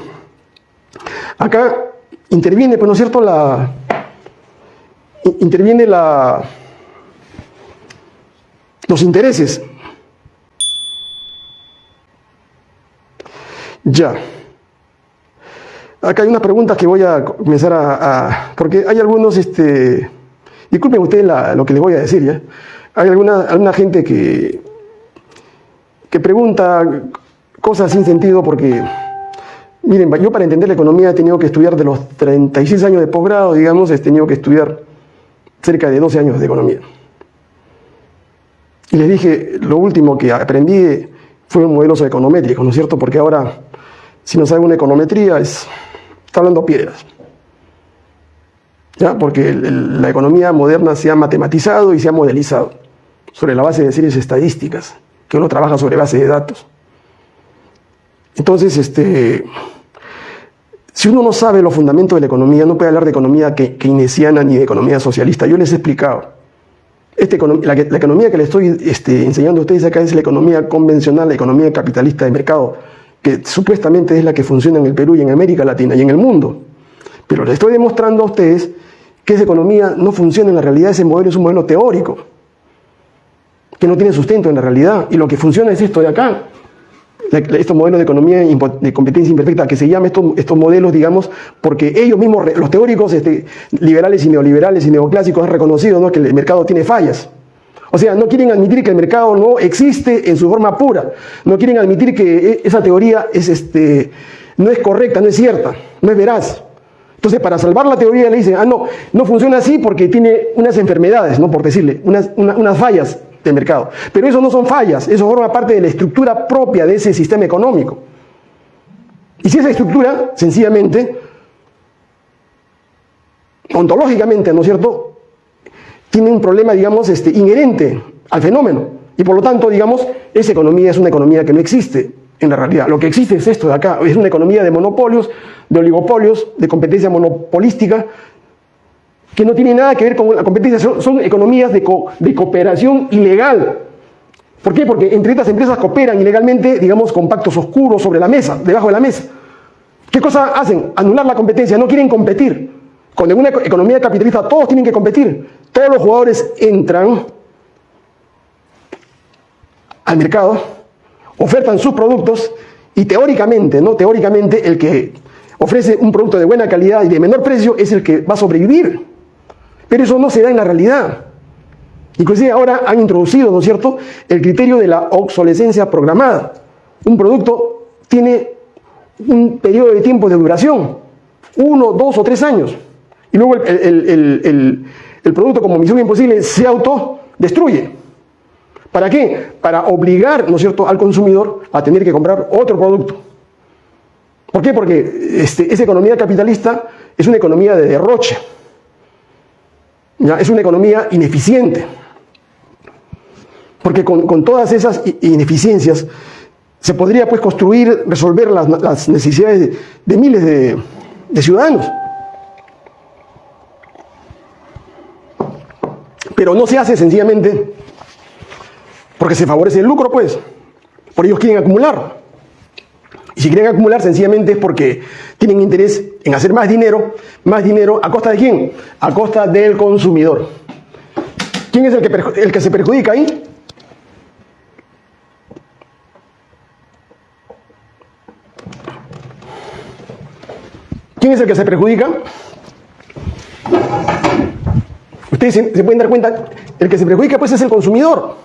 acá interviene, pues, ¿no es cierto?, la... interviene la... los intereses. Ya. Acá hay unas preguntas que voy a comenzar a... porque hay algunos, este... Disculpen ustedes lo que les voy a decir, ¿ya? Hay alguna, alguna gente que, que pregunta cosas sin sentido porque... Miren, yo para entender la economía he tenido que estudiar de los 36 años de posgrado, digamos, he tenido que estudiar cerca de 12 años de economía. Y les dije, lo último que aprendí fue un modelo econométrico, ¿no es cierto? Porque ahora, si no saben una econometría, es está hablando piedras. ¿Ya? Porque la economía moderna se ha matematizado y se ha modelizado sobre la base de series estadísticas, que uno trabaja sobre base de datos. Entonces, este, si uno no sabe los fundamentos de la economía, no puede hablar de economía keynesiana ni de economía socialista. Yo les he explicado. Este, la, economía que les estoy este, enseñando a ustedes acá es la economía convencional, la economía capitalista de mercado que supuestamente es la que funciona en el Perú y en América Latina y en el mundo. Pero les estoy demostrando a ustedes que esa economía no funciona en la realidad, ese modelo es un modelo teórico, que no tiene sustento en la realidad, y lo que funciona es esto de acá, estos modelos de economía de competencia imperfecta, que se llaman estos, estos modelos, digamos, porque ellos mismos, los teóricos este, liberales y neoliberales y neoclásicos han reconocido ¿no? que el mercado tiene fallas. O sea, no quieren admitir que el mercado no existe en su forma pura. No quieren admitir que e, esa teoría es, este, no es correcta, no es cierta, no es veraz. Entonces, para salvar la teoría le dicen, ah, no, no funciona así porque tiene unas enfermedades, ¿no? Por decirle, unas, unas fallas del mercado. Pero eso no son fallas, eso forma parte de la estructura propia de ese sistema económico. Y si esa estructura, sencillamente, ontológicamente, ¿no es cierto?, tiene un problema, digamos, este, inherente al fenómeno. Y por lo tanto, digamos, esa economía es una economía que no existe en la realidad. Lo que existe es esto de acá, es una economía de monopolios, de oligopolios, de competencia monopolística, que no tiene nada que ver con la competencia, son, economías de, de cooperación ilegal. ¿Por qué? Porque entre estas empresas cooperan ilegalmente, digamos, con pactos oscuros sobre la mesa, debajo de la mesa. ¿Qué cosa hacen? Anular la competencia, no quieren competir. Con una economía capitalista todos tienen que competir. Todos los jugadores entran al mercado, ofertan sus productos y teóricamente, ¿no? Teóricamente el que ofrece un producto de buena calidad y de menor precio es el que va a sobrevivir. Pero eso no se da en la realidad. Inclusive ahora han introducido, ¿no es cierto?, el criterio de la obsolescencia programada. Un producto tiene un periodo de tiempo de duración, uno, dos o tres años. Y luego el, producto como misión imposible se autodestruye. ¿Para qué? Para obligar, ¿no es cierto?, al consumidor a tener que comprar otro producto. ¿Por qué? Porque este, esa economía capitalista es una economía de derroche. Es una economía ineficiente. Porque con, todas esas ineficiencias se podría pues construir, resolver las, necesidades de, miles de, de, ciudadanos. Pero no se hace sencillamente porque se favorece el lucro, pues. Por ellos quieren acumular. Y si quieren acumular, sencillamente es porque tienen interés en hacer más dinero, más dinero, ¿a costa de quién? A costa del consumidor. ¿Quién es el que, el que se perjudica ahí? ¿Quién es el que se perjudica? Ustedes se, pueden dar cuenta, el que se perjudica pues es el consumidor.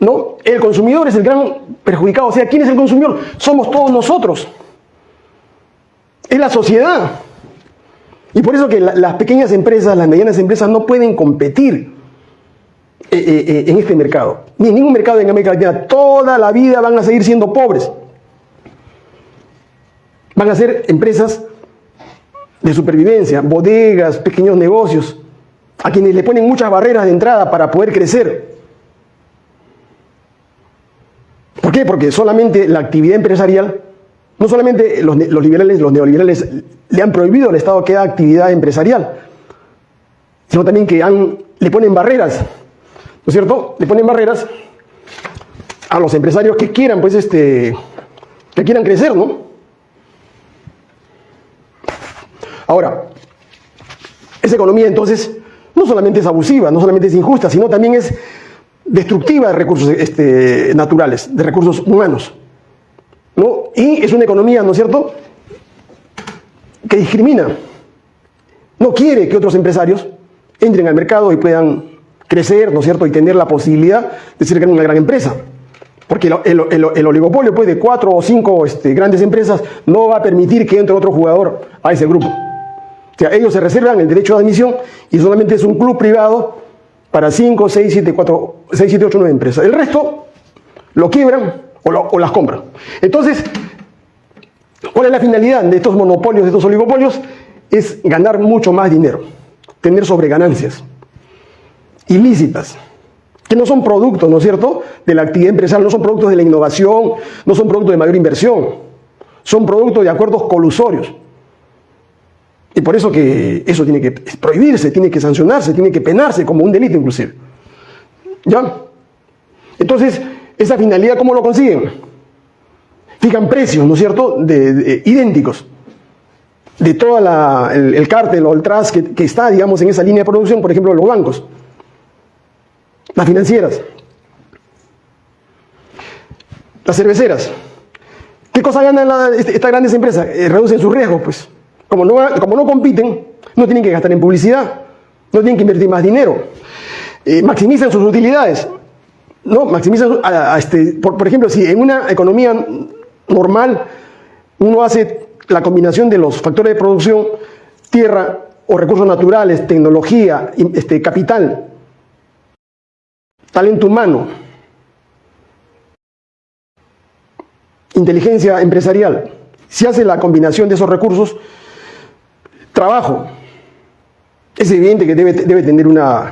¿No? El consumidor es el gran perjudicado. O sea, ¿quién es el consumidor? Somos todos nosotros. Es la sociedad. Y por eso que las pequeñas empresas, las medianas empresas no pueden competir eh, eh, eh, en este mercado. Ni en ningún mercado en América Latina. Toda la vida van a seguir siendo pobres. Van a ser empresas de supervivencia, bodegas, pequeños negocios, a quienes le ponen muchas barreras de entrada para poder crecer. ¿Por qué? Porque solamente la actividad empresarial, no solamente los, liberales, los neoliberales le han prohibido al Estado que haga actividad empresarial, sino también que le ponen barreras, ¿no es cierto? Le ponen barreras a los empresarios que quieran, pues, este, que quieran crecer, ¿no? Ahora, esa economía entonces no solamente es abusiva, no solamente es injusta, sino también es destructiva de recursos este, naturales, de recursos humanos. ¿no? Y es una economía, ¿no es cierto?, que discrimina. No quiere que otros empresarios entren al mercado y puedan crecer, ¿no es cierto?, y tener la posibilidad de ser una gran empresa. Porque el, oligopolio pues, de cuatro o cinco este, grandes empresas no va a permitir que entre otro jugador a ese grupo. O sea, ellos se reservan el derecho de admisión y solamente es un club privado para 5, 6, 7, 4, 6, 7, 8, 9 empresas. El resto lo quiebran o, las compran. Entonces, ¿cuál es la finalidad de estos monopolios, de estos oligopolios? Es ganar mucho más dinero, tener sobreganancias ilícitas, que no son productos, ¿no es cierto?, de la actividad empresarial, no son productos de la innovación, no son productos de mayor inversión, son productos de acuerdos colusorios. Y por eso que eso tiene que prohibirse, tiene que sancionarse, tiene que penarse como un delito inclusive. ¿Ya? Entonces, esa finalidad, ¿cómo lo consiguen? Fijan precios, ¿no es cierto?, de, idénticos de todo el, cártel o el tras que, que está, digamos, en esa línea de producción, por ejemplo, los bancos, las financieras, las cerveceras. ¿Qué cosa ganan estas grandes empresas? Eh, reducen su riesgo, pues. Como no, como no compiten, no tienen que gastar en publicidad, no tienen que invertir más dinero. Eh, maximizan sus utilidades. ¿no? Maximizan, este, por, ejemplo, si en una economía normal uno hace la combinación de los factores de producción, tierra o recursos naturales, tecnología, este, capital, talento humano, inteligencia empresarial. Si hace la combinación de esos recursos, trabajo, es evidente que debe, debe tener una,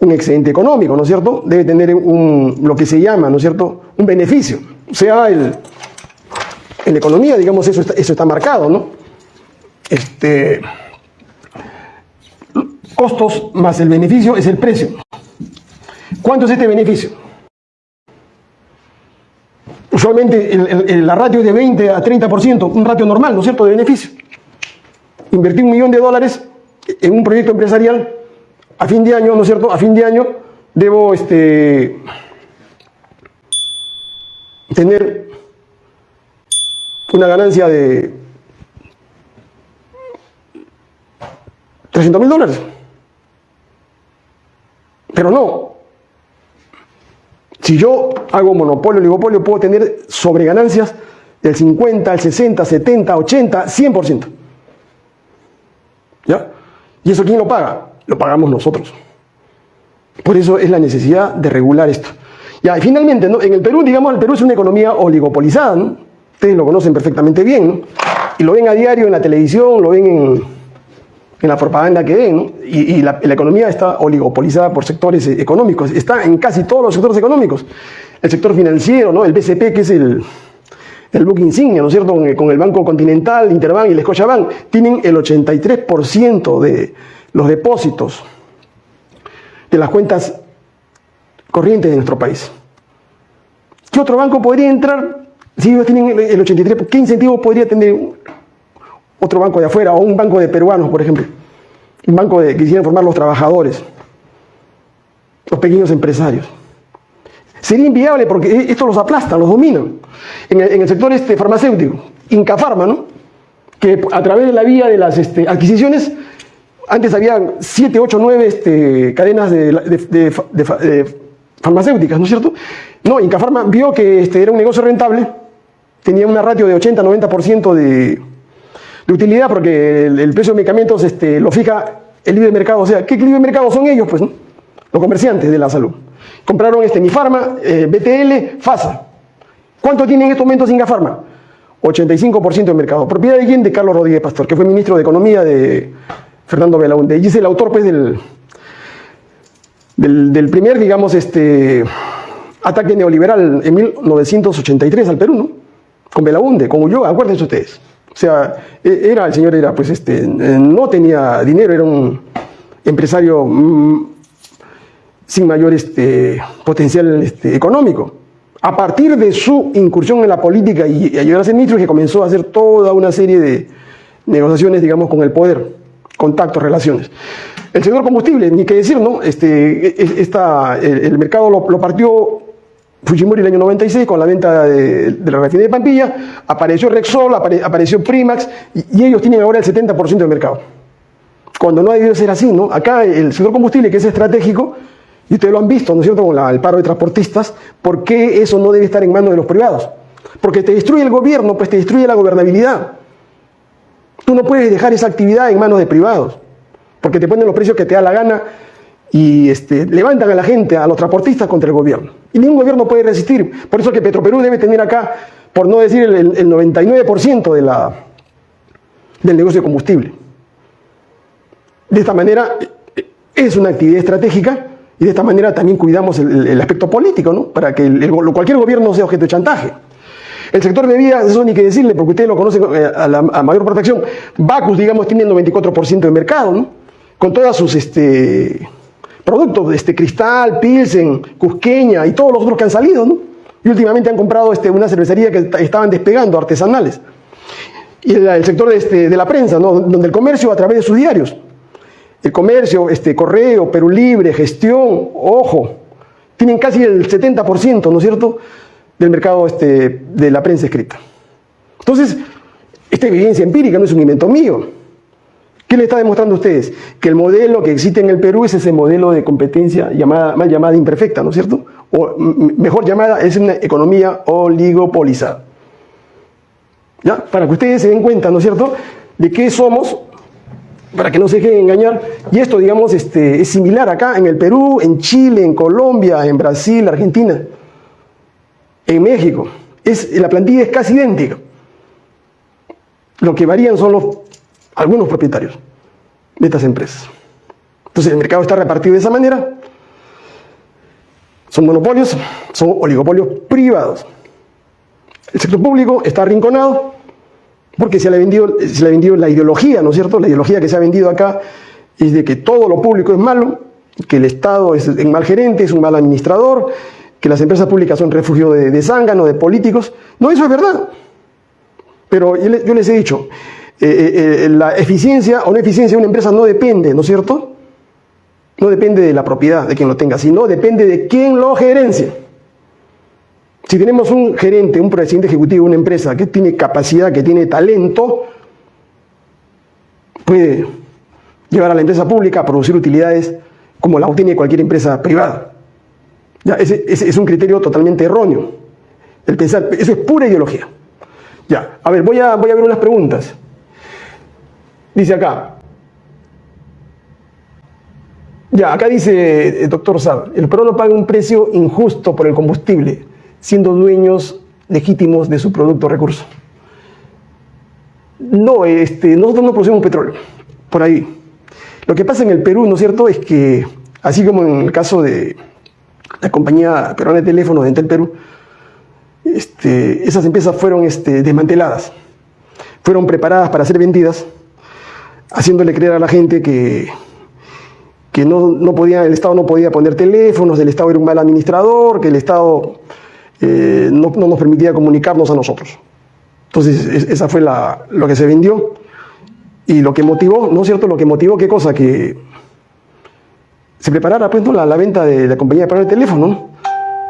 un excedente económico, ¿no es cierto? Debe tener un, lo que se llama, ¿no es cierto?, un beneficio. O sea, el, en la economía, digamos, eso está, eso está marcado, ¿no? Este, costos más el beneficio es el precio. ¿Cuánto es este beneficio? Usualmente la ratio es de 20 a 30%, un ratio normal, ¿no es cierto?, de beneficio. Invertir un millón de dólares en un proyecto empresarial a fin de año, ¿no es cierto?, a fin de año debo este, tener una ganancia de 300 mil dólares. Pero no. Si yo hago monopolio, oligopolio, puedo tener sobreganancias del 50, el 60, 70, 80, 100%. ¿Ya? ¿Y eso quién lo paga? Lo pagamos nosotros. Por eso es la necesidad de regular esto. Ya, y finalmente, ¿no? en el Perú, digamos, el Perú es una economía oligopolizada, ustedes lo conocen perfectamente bien, y lo ven a diario en la televisión, lo ven en, en la propaganda que ven, y, la, economía está oligopolizada por sectores económicos, está en casi todos los sectores económicos. El sector financiero, ¿no? el BCP, que es el, el book insignia, ¿no es cierto?, con el, Banco Continental, Interbank y el Scotiabank, tienen el 83% de los depósitos de las cuentas corrientes de nuestro país. ¿Qué otro banco podría entrar si ellos tienen el 83%? ¿Qué incentivo podría tener otro banco de afuera o un banco de peruanos, por ejemplo. Un banco de, que quisieran formar los trabajadores, los pequeños empresarios. Sería inviable porque e, esto los aplasta, los dominan. En el, sector este farmacéutico, Incafarma, ¿no? que a través de la vía de las este, adquisiciones, antes había 7, 8, 9 cadenas de, farmacéuticas, ¿no es cierto? No, Incafarma vio que este, era un negocio rentable, tenía una ratio de 80-90% de, de utilidad porque el, precio de medicamentos este, lo fija el libre mercado. O sea, ¿qué libre mercado son ellos? Pues, Los comerciantes de la salud. Compraron este Nifarma, eh, BTL, FASA. ¿Cuánto tienen en estos momentos Ingafarma? 85% de mercado. ¿Propiedad de quién? De Carlos Rodríguez Pastor, que fue ministro de Economía de Fernando Belaunde. Y es el autor pues, del, del, primer, digamos, este, ataque neoliberal en 1983 al Perú, ¿no? Con Belaunde, con Ulloa, acuérdense ustedes. O sea, e, era, el señor era, pues, este, no tenía dinero, era un empresario mm, sin mayor este, potencial este, económico. A partir de su incursión en la política y, ayudar a ser ministro, que comenzó a hacer toda una serie de negociaciones, digamos, con el poder, contactos, relaciones. El señor combustible, ni qué decir, ¿no? Este, e, e, esta, el, mercado lo, lo partió Fujimori en el año 96 con la venta de, la refinería de Pampilla, apareció Rexol, apareció Primax y, ellos tienen ahora el 70% del mercado. Cuando no ha debido ser así, ¿no? Acá el sector combustible que es estratégico, y ustedes lo han visto, ¿no es cierto?, con el paro de transportistas, ¿por qué eso no debe estar en manos de los privados? Porque te destruye el gobierno, pues te destruye la gobernabilidad. Tú no puedes dejar esa actividad en manos de privados, porque te ponen los precios que te da la gana y este, levantan a la gente, a los transportistas contra el gobierno. Y ningún gobierno puede resistir. Por eso que Petroperú debe tener acá, por no decir el, 99% de la, del negocio de combustible. De esta manera es una actividad estratégica y de esta manera también cuidamos el, aspecto político, ¿no? para que cualquier gobierno sea objeto de chantaje. El sector de bebidas, eso ni que decirle, porque ustedes lo conocen eh, a, mayor protección. Bacus, digamos, tiene el 94% de mercado, ¿no? con todas sus... Este, productos, este Cristal, Pilsen, Cusqueña y todos los otros que han salido, ¿no? Y últimamente han comprado este, una cervecería que estaban despegando, artesanales. Y el, sector de, este, de la prensa, ¿no? Donde el comercio a través de sus diarios. El comercio, este, correo, Perú Libre, gestión, ojo, tienen casi el 70%, ¿no es cierto?, del mercado este, de la prensa escrita. Entonces, esta evidencia empírica no es un invento mío. ¿Qué le está demostrando a ustedes? Que el modelo que existe en el Perú es ese modelo de competencia llamada, mal llamada imperfecta, ¿no es cierto? O mejor llamada es una economía oligopolizada. ¿Ya? Para que ustedes se den cuenta, ¿no es cierto?, de qué somos, para que no se dejen engañar. Y esto, digamos, este, es similar acá en el Perú, en Chile, en Colombia, en Brasil, Argentina, en México. Es, la plantilla es casi idéntica. Lo que varían son los, algunos propietarios de estas empresas. Entonces el mercado está repartido de esa manera. Son monopolios, son oligopolios privados. El sector público está arrinconado porque se le, ha vendido, se le ha vendido la ideología, ¿no es cierto? La ideología que se ha vendido acá es de que todo lo público es malo, que el Estado es un mal gerente, es un mal administrador, que las empresas públicas son refugio de, de zángano, de políticos. No, eso es verdad. Pero yo les he dicho, eh, eh, eh, la eficiencia o no eficiencia de una empresa no depende, ¿no es cierto? No depende de la propiedad de quien lo tenga, sino depende de quién lo gerencia. Si tenemos un gerente, un presidente ejecutivo de una empresa que tiene capacidad, que tiene talento, puede llevar a la empresa pública a producir utilidades como la obtiene cualquier empresa privada. Ese, es un criterio totalmente erróneo. El pensar, eso es pura ideología. Ya, a ver, voy a, voy a ver unas preguntas. Dice acá. Ya, acá dice el eh, doctor Saab, el PRO no paga un precio injusto por el combustible, siendo dueños legítimos de su producto o recurso. No, este, nosotros no producimos petróleo, por ahí. Lo que pasa en el Perú, ¿no es cierto?, es que, así como en el caso de la compañía peruana de teléfonos de Entel Perú, este, esas empresas fueron este, desmanteladas, fueron preparadas para ser vendidas, haciéndole creer a la gente que, que no, podía, el Estado no podía poner teléfonos, el Estado era un mal administrador, que el Estado eh, no, nos permitía comunicarnos a nosotros. Entonces, esa fue la, lo que se vendió y lo que motivó, ¿no es cierto? Lo que motivó, ¿qué cosa? Que se preparara pues, la, la, venta de la compañía de de teléfono,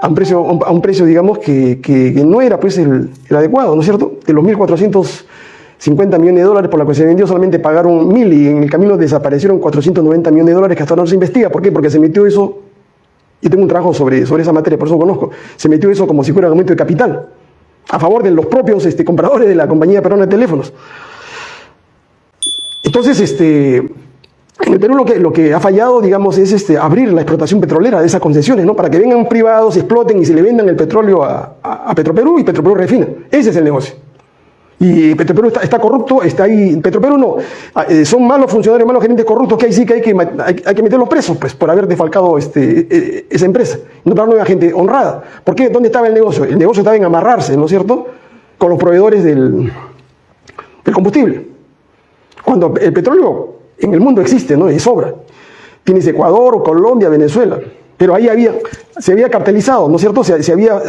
a un precio, digamos, que, no era pues el, adecuado, ¿no es cierto? De los 1.450 millones de dólares por la que se vendió solamente pagaron 1.000 y en el camino desaparecieron 490 millones de dólares que hasta ahora no se investiga. ¿Por qué? Porque se metió eso, yo tengo un trabajo sobre, sobre esa materia, por eso conozco, se metió eso como si fuera un aumento de capital, a favor de los propios este, compradores de la compañía peruana de teléfonos. Entonces, este, en el Perú lo que, lo que ha fallado, digamos, es este, abrir la explotación petrolera de esas concesiones, ¿no? Para que vengan privados, exploten y se le vendan el petróleo a, a, Petroperú y Petroperú refina. Ese es el negocio. Y Petroperú está, corrupto, está ahí. Petroperú no. Ah, eh, son malos funcionarios, malos gerentes corruptos que ahí sí que hay que, hay, que meterlos presos, pues, por haber defalcado este, e, esa empresa. No para una gente honrada. ¿Por qué? ¿Dónde estaba el negocio? El negocio estaba en amarrarse, ¿no es cierto? Con los proveedores del, del combustible. Cuando el petróleo en el mundo existe, ¿no? Y sobra. Tienes Ecuador, Colombia, Venezuela. Pero ahí había, se había cartelizado, ¿no es cierto? Se, había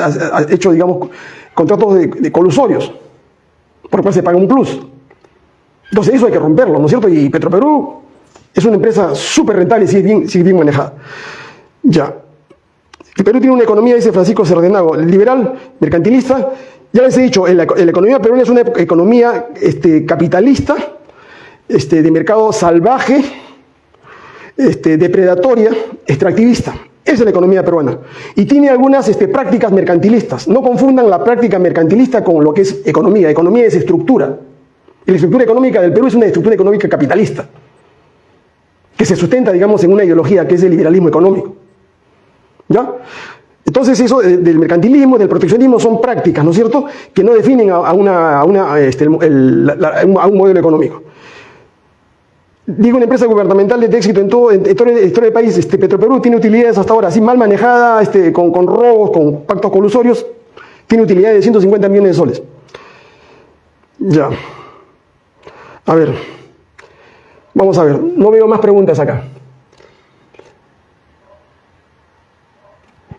hecho, digamos, contratos de, colusorios, por lo cual se paga un plus. Entonces eso hay que romperlo, ¿no es cierto? Y Petroperú es una empresa súper rentable y sigue bien, bien manejada. Ya. El Perú tiene una economía, dice Francisco Cerdenago, liberal, mercantilista. Ya les he dicho, la, economía peruana es una economía este, capitalista, este, de mercado salvaje, este, depredatoria, extractivista. Esa es la economía peruana. Y tiene algunas este, prácticas mercantilistas. No confundan la práctica mercantilista con lo que es economía. Economía es estructura. Y la estructura económica del Perú es una estructura económica capitalista, que se sustenta, digamos, en una ideología que es el liberalismo económico. ¿Ya? Entonces eso del mercantilismo, del proteccionismo son prácticas, ¿no es cierto?, que no definen a, una, este, a un modelo económico. Digo, una empresa gubernamental de éxito en todo, en, historia del país, este, Petroperú tiene utilidades hasta ahora, así mal manejada, este, con, con robos, con pactos colusorios, tiene utilidades de 150 millones de soles. Ya. A ver. Vamos a ver. No veo más preguntas acá.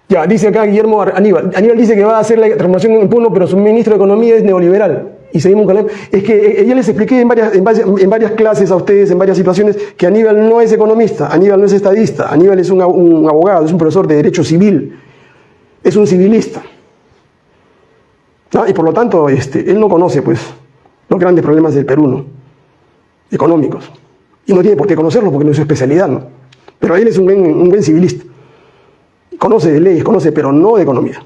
Ya, dice acá Guillermo Aníbal. Aníbal dice que va a hacer la transformación en Puno, pero su ministro de Economía es neoliberal y seguimos con él. Es que eh, ya les expliqué en varias, en, varias, clases a ustedes, en varias situaciones, que Aníbal no es economista, Aníbal no es estadista, Aníbal es un, abogado, es un profesor de derecho civil, es un civilista. Y por lo tanto, este, él no conoce pues, los grandes problemas del Perú, económicos. Y no tiene por qué conocerlos porque no es su especialidad, ¿no? Pero él es un buen, un buen civilista. Conoce de leyes, conoce, pero no de economía.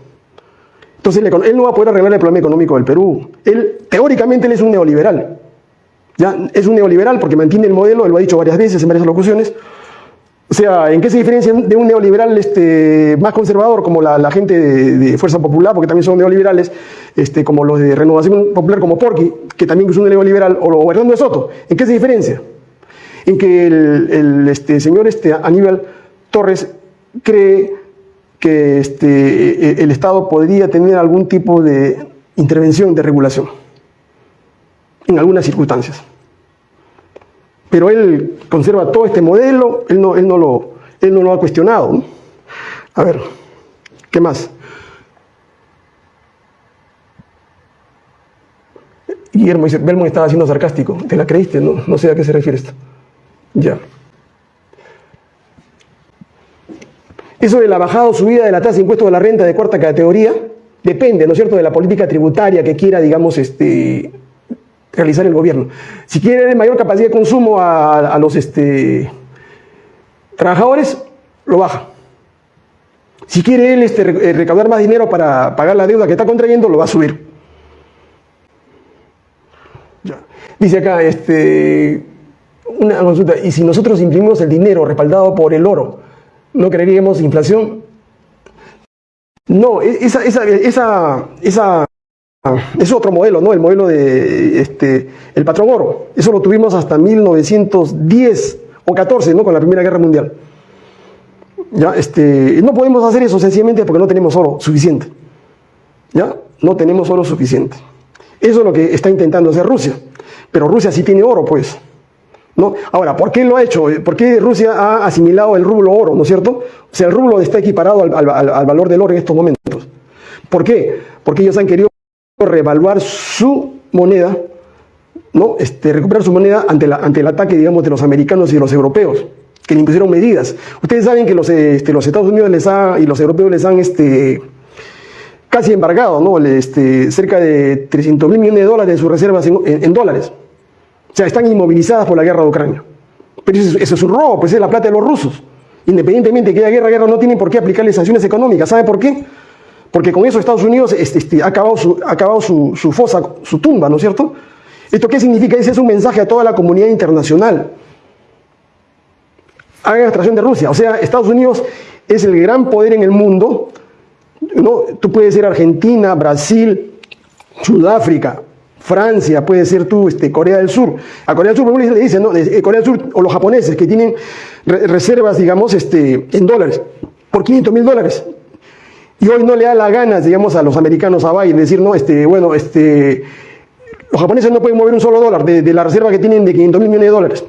Entonces él no va a poder arreglar el problema económico del Perú. Él, teóricamente, él es un neoliberal. ¿ya? Es un neoliberal porque mantiene el modelo, él lo ha dicho varias veces en varias locuciones. O sea, ¿en qué se diferencia de un neoliberal este, más conservador como la, gente de, Fuerza Popular, porque también son neoliberales, este, como los de Renovación Popular como Porqui, que también es un neoliberal, o, Hernando Soto? ¿En qué se diferencia? En que el, este, señor este, Aníbal Torres cree que este, e, el Estado podría tener algún tipo de intervención, de regulación, en algunas circunstancias. Pero él conserva todo este modelo, él no, él no, lo, él no lo ha cuestionado. A ver, ¿qué más? Guillermo dice, Belmont estaba siendo sarcástico. ¿Te la creíste? No, no sé a qué se refiere esto. Ya. Eso de la bajada o subida de la tasa de impuesto de la renta de cuarta categoría depende, ¿no es cierto?, de la política tributaria que quiera, digamos, este, realizar el gobierno. Si quiere mayor capacidad de consumo a, los este, trabajadores, lo baja. Si quiere él este, eh, recaudar más dinero para pagar la deuda que está contrayendo, lo va a subir. Dice acá, este, una consulta, y si nosotros imprimimos el dinero respaldado por el oro, ¿no creeríamos inflación? No, e-, esa, esa, esa, esa es otro modelo, ¿no? El modelo de este, el patrón oro. Eso lo tuvimos hasta 1910 o 14, ¿no? Con la Primera Guerra Mundial. ¿Ya? Este, no podemos hacer eso sencillamente porque no tenemos oro suficiente. ¿Ya? No tenemos oro suficiente. Eso es lo que está intentando hacer Rusia. Pero Rusia sí tiene oro, pues. ¿No? Ahora, ¿por qué lo ha hecho? ¿Por qué Rusia ha asimilado el rublo oro, ¿no es cierto? O sea, el rublo está equiparado al, al valor del oro en estos momentos. ¿Por qué? Porque ellos han querido revaluar su moneda, ¿no? Este, recuperar su moneda ante, el ataque, digamos, de los americanos y de los europeos, que le impusieron medidas. Ustedes saben que los, este, Estados Unidos les ha, y los europeos les han este, casi embargado, ¿no? Este, cerca de 300 mil millones de dólares de sus reservas en dólares. O sea, están inmovilizadas por la guerra de Ucrania. Pero eso, es un robo, pues es la plata de los rusos. Independientemente de que haya guerra, guerra, no tienen por qué aplicarle sanciones económicas. ¿Sabe por qué? Porque con eso Estados Unidos este, este, ha acabado, su, fosa, su tumba, ¿no es cierto? ¿Esto qué significa? Ese es un mensaje a toda la comunidad internacional. Hagan extracción de Rusia. O sea, Estados Unidos es el gran poder en el mundo. ¿no? Tú puedes ser Argentina, Brasil, Sudáfrica, Francia, puede ser tú, este, Corea del Sur. A Corea del Sur, le dicen, ¿no? Eh, Corea del Sur o los japoneses que tienen reservas, digamos, este, en dólares, por 500 mil dólares. Y hoy no le da la ganas, digamos, a los americanos a Biden decir, no, este, bueno, este, los japoneses no pueden mover un solo dólar de, la reserva que tienen de 500 mil millones de dólares.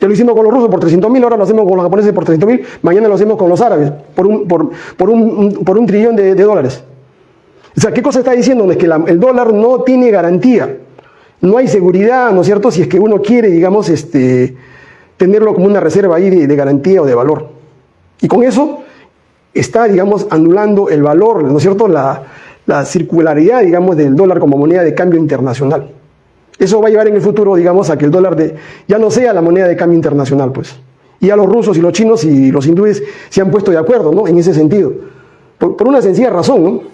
Ya lo hicimos con los rusos por 300 mil, ahora lo hacemos con los japoneses por 300 mil, mañana lo hacemos con los árabes por un, por, por un, por un trillón de dólares. O sea, ¿qué cosa está diciendo? Es que el dólar no tiene garantía. No hay seguridad, ¿no es cierto? Si es que uno quiere, digamos, este, tenerlo como una reserva ahí de, garantía o de valor. Y con eso está, digamos, anulando el valor, ¿no es cierto? La, circularidad, digamos, del dólar como moneda de cambio internacional. Eso va a llevar en el futuro, digamos, a que el dólar ya no sea la moneda de cambio internacional, pues. Y a los rusos y los chinos y los hindúes se han puesto de acuerdo, ¿no? En ese sentido. Por, por una sencilla razón, ¿no?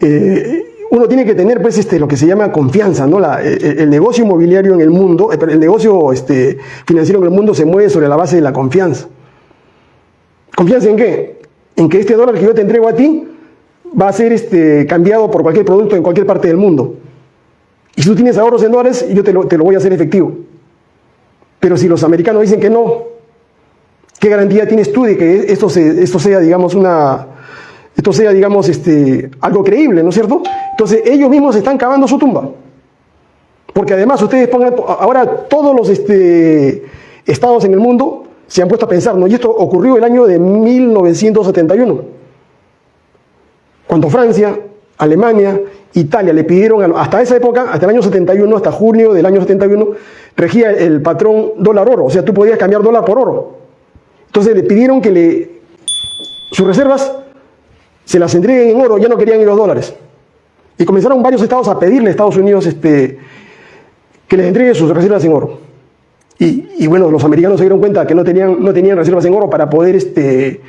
Eh, uno tiene que tener pues este, lo que se llama confianza, ¿no? Eh, eh, el, negocio inmobiliario en el mundo, el negocio este, financiero en el mundo se mueve sobre la base de la confianza. ¿Confianza en qué? En que este dólar que yo te entrego a ti va a ser este, cambiado por cualquier producto en cualquier parte del mundo. Y si tú tienes ahorros en dólares, yo te lo, te lo voy a hacer efectivo. Pero si los americanos dicen que no, ¿qué garantía tienes tú de que esto, se, esto sea, digamos, una, esto sea, digamos, este, algo creíble, ¿no es cierto? Entonces ellos mismos están cavando su tumba. Porque además ustedes pongan, ahora todos los este, estados en el mundo se han puesto a pensar, ¿no? Y esto ocurrió el año de 1971, cuando Francia, Alemania, Italia le pidieron, hasta esa época, hasta el año 71, hasta junio del año 71, regía el patrón dólar-oro, o sea, tú podías cambiar dólar por oro. Entonces le pidieron que le, sus reservas se las entreguen en oro, ya no querían los dólares. Y comenzaron varios estados a pedirle a Estados Unidos este, que les entregue sus reservas en oro. Y, bueno, los americanos se dieron cuenta que no tenían, reservas en oro para poder este,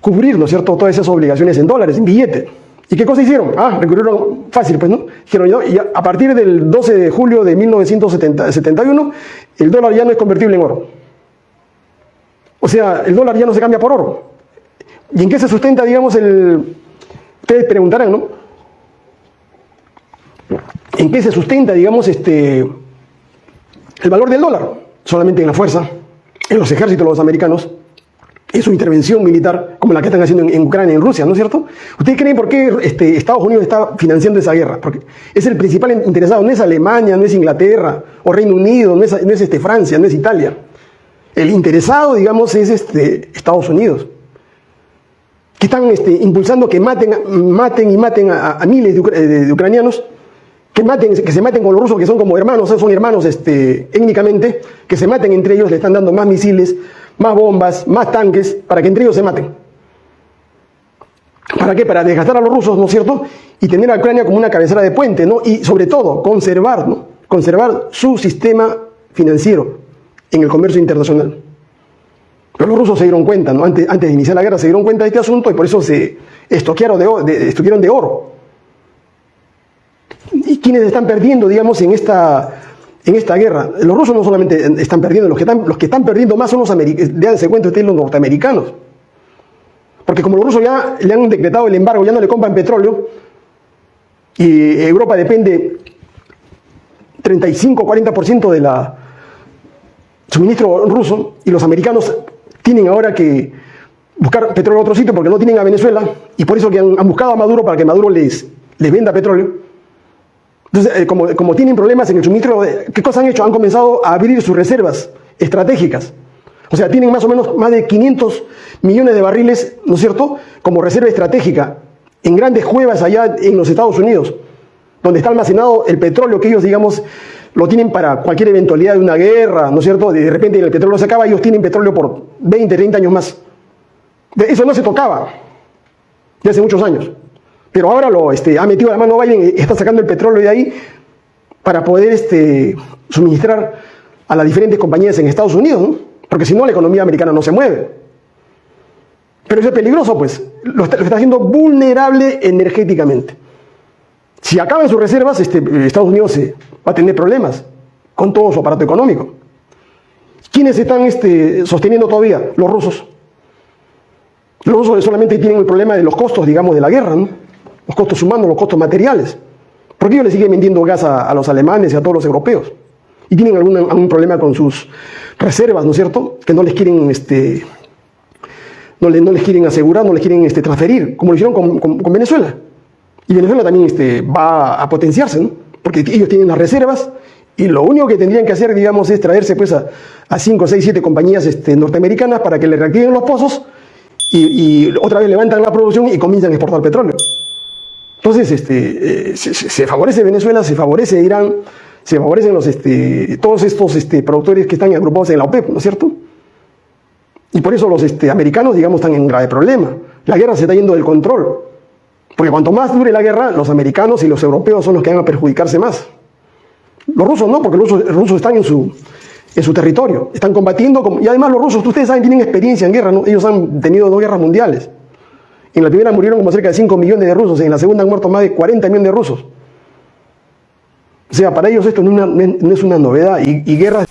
cubrir, ¿no cierto?, todas esas obligaciones en dólares, en billete. ¿Y qué cosa hicieron? Ah, recurrieron fácil, pues, ¿no? Dijeron, ¿no? y a partir del 12 de julio de 1971, el dólar ya no es convertible en oro. O sea, el dólar ya no se cambia por oro. ¿Y en qué se sustenta, digamos, el... Ustedes preguntarán, ¿no? ¿En qué se sustenta, digamos, este, el valor del dólar? Solamente en la fuerza, en los ejércitos los americanos, en su intervención militar, como la que están haciendo en, Ucrania y en Rusia, ¿no es cierto? ¿Ustedes creen por qué este, Estados Unidos está financiando esa guerra? Porque es el principal interesado, no es Alemania, no es Inglaterra, o Reino Unido, no es, no es este, Francia, no es Italia. El interesado, digamos, es este, Estados Unidos que están este, impulsando que maten, maten y maten a, miles de, ucranianos que, maten, que se maten con los rusos, que son como hermanos, son hermanos este, étnicamente, que se maten entre ellos, le están dando más misiles, más bombas, más tanques, para que entre ellos se maten. ¿Para qué? Para desgastar a los rusos, ¿no es cierto? Y tener a Ucrania como una cabecera de puente, ¿no? Y sobre todo, conservar, ¿no? Conservar su sistema financiero en el comercio internacional. Pero los rusos se dieron cuenta, ¿no? antes, antes de iniciar la guerra, se dieron cuenta de este asunto y por eso se estoquearon de, de, de oro. ¿Y quiénes están perdiendo, digamos, en esta, en esta guerra? Los rusos no solamente están perdiendo, los que están, los que están perdiendo más son los americanos, déjense cuenta ustedes, los norteamericanos. Porque como los rusos ya le han decretado el embargo, ya no le compran petróleo, y Europa depende 35-40% de la suministro ruso, y los americanos tienen ahora que buscar petróleo en otro sitio porque no tienen a Venezuela, y por eso que han, buscado a Maduro para que Maduro les, venda petróleo. Entonces, eh, como, como, tienen problemas en el suministro, ¿qué cosas han hecho? Han comenzado a abrir sus reservas estratégicas. O sea, tienen más o menos más de 500 millones de barriles, ¿no es cierto?, como reserva estratégica en grandes cuevas allá en los Estados Unidos, donde está almacenado el petróleo que ellos, digamos, lo tienen para cualquier eventualidad de una guerra, ¿no es cierto? De repente el petróleo se acaba, ellos tienen petróleo por 20, 30 años más. Eso no se tocaba de hace muchos años. Pero ahora lo este, ha metido la mano Biden y está sacando el petróleo de ahí para poder este, suministrar a las diferentes compañías en Estados Unidos, porque si no la economía americana no se mueve. Pero eso es peligroso, pues. Lo está, haciendo vulnerable energéticamente. Si acaban sus reservas, este, Estados Unidos se va a tener problemas con todo su aparato económico. ¿Quiénes están este, sosteniendo todavía? Los rusos. Los rusos solamente tienen el problema de los costos, digamos, de la guerra, ¿no? los costos humanos, los costos materiales. ¿Por qué ellos le siguen vendiendo gas a, los alemanes y a todos los europeos? Y tienen algún, problema con sus reservas, ¿no es cierto? Que no les quieren, este, no, no les quieren asegurar, no les quieren este, transferir, como lo hicieron con, Venezuela. Y Venezuela también este, va a potenciarse, ¿no? Porque ellos tienen las reservas y lo único que tendrían que hacer, digamos, es traerse pues, a 5, 6, 7 compañías este, norteamericanas para que le reactiven los pozos y, otra vez levantan la producción y comienzan a exportar petróleo. Entonces, este, eh, se, favorece Venezuela, se favorece Irán, se favorecen los, este, todos estos este, productores que están agrupados en la OPEP, ¿no es cierto? Y por eso los este, americanos, digamos, están en grave problema. La guerra se está yendo del control. Porque cuanto más dure la guerra, los americanos y los europeos son los que van a perjudicarse más. Los rusos no, porque los rusos, están en su, en su territorio, están combatiendo. y además los rusos, ustedes saben, tienen experiencia en guerra, ¿no? ellos han tenido dos guerras mundiales. En la primera murieron como cerca de 5 millones de rusos, en la segunda han muerto más de 40 millones de rusos. O sea, para ellos esto no, es una novedad y, y guerras...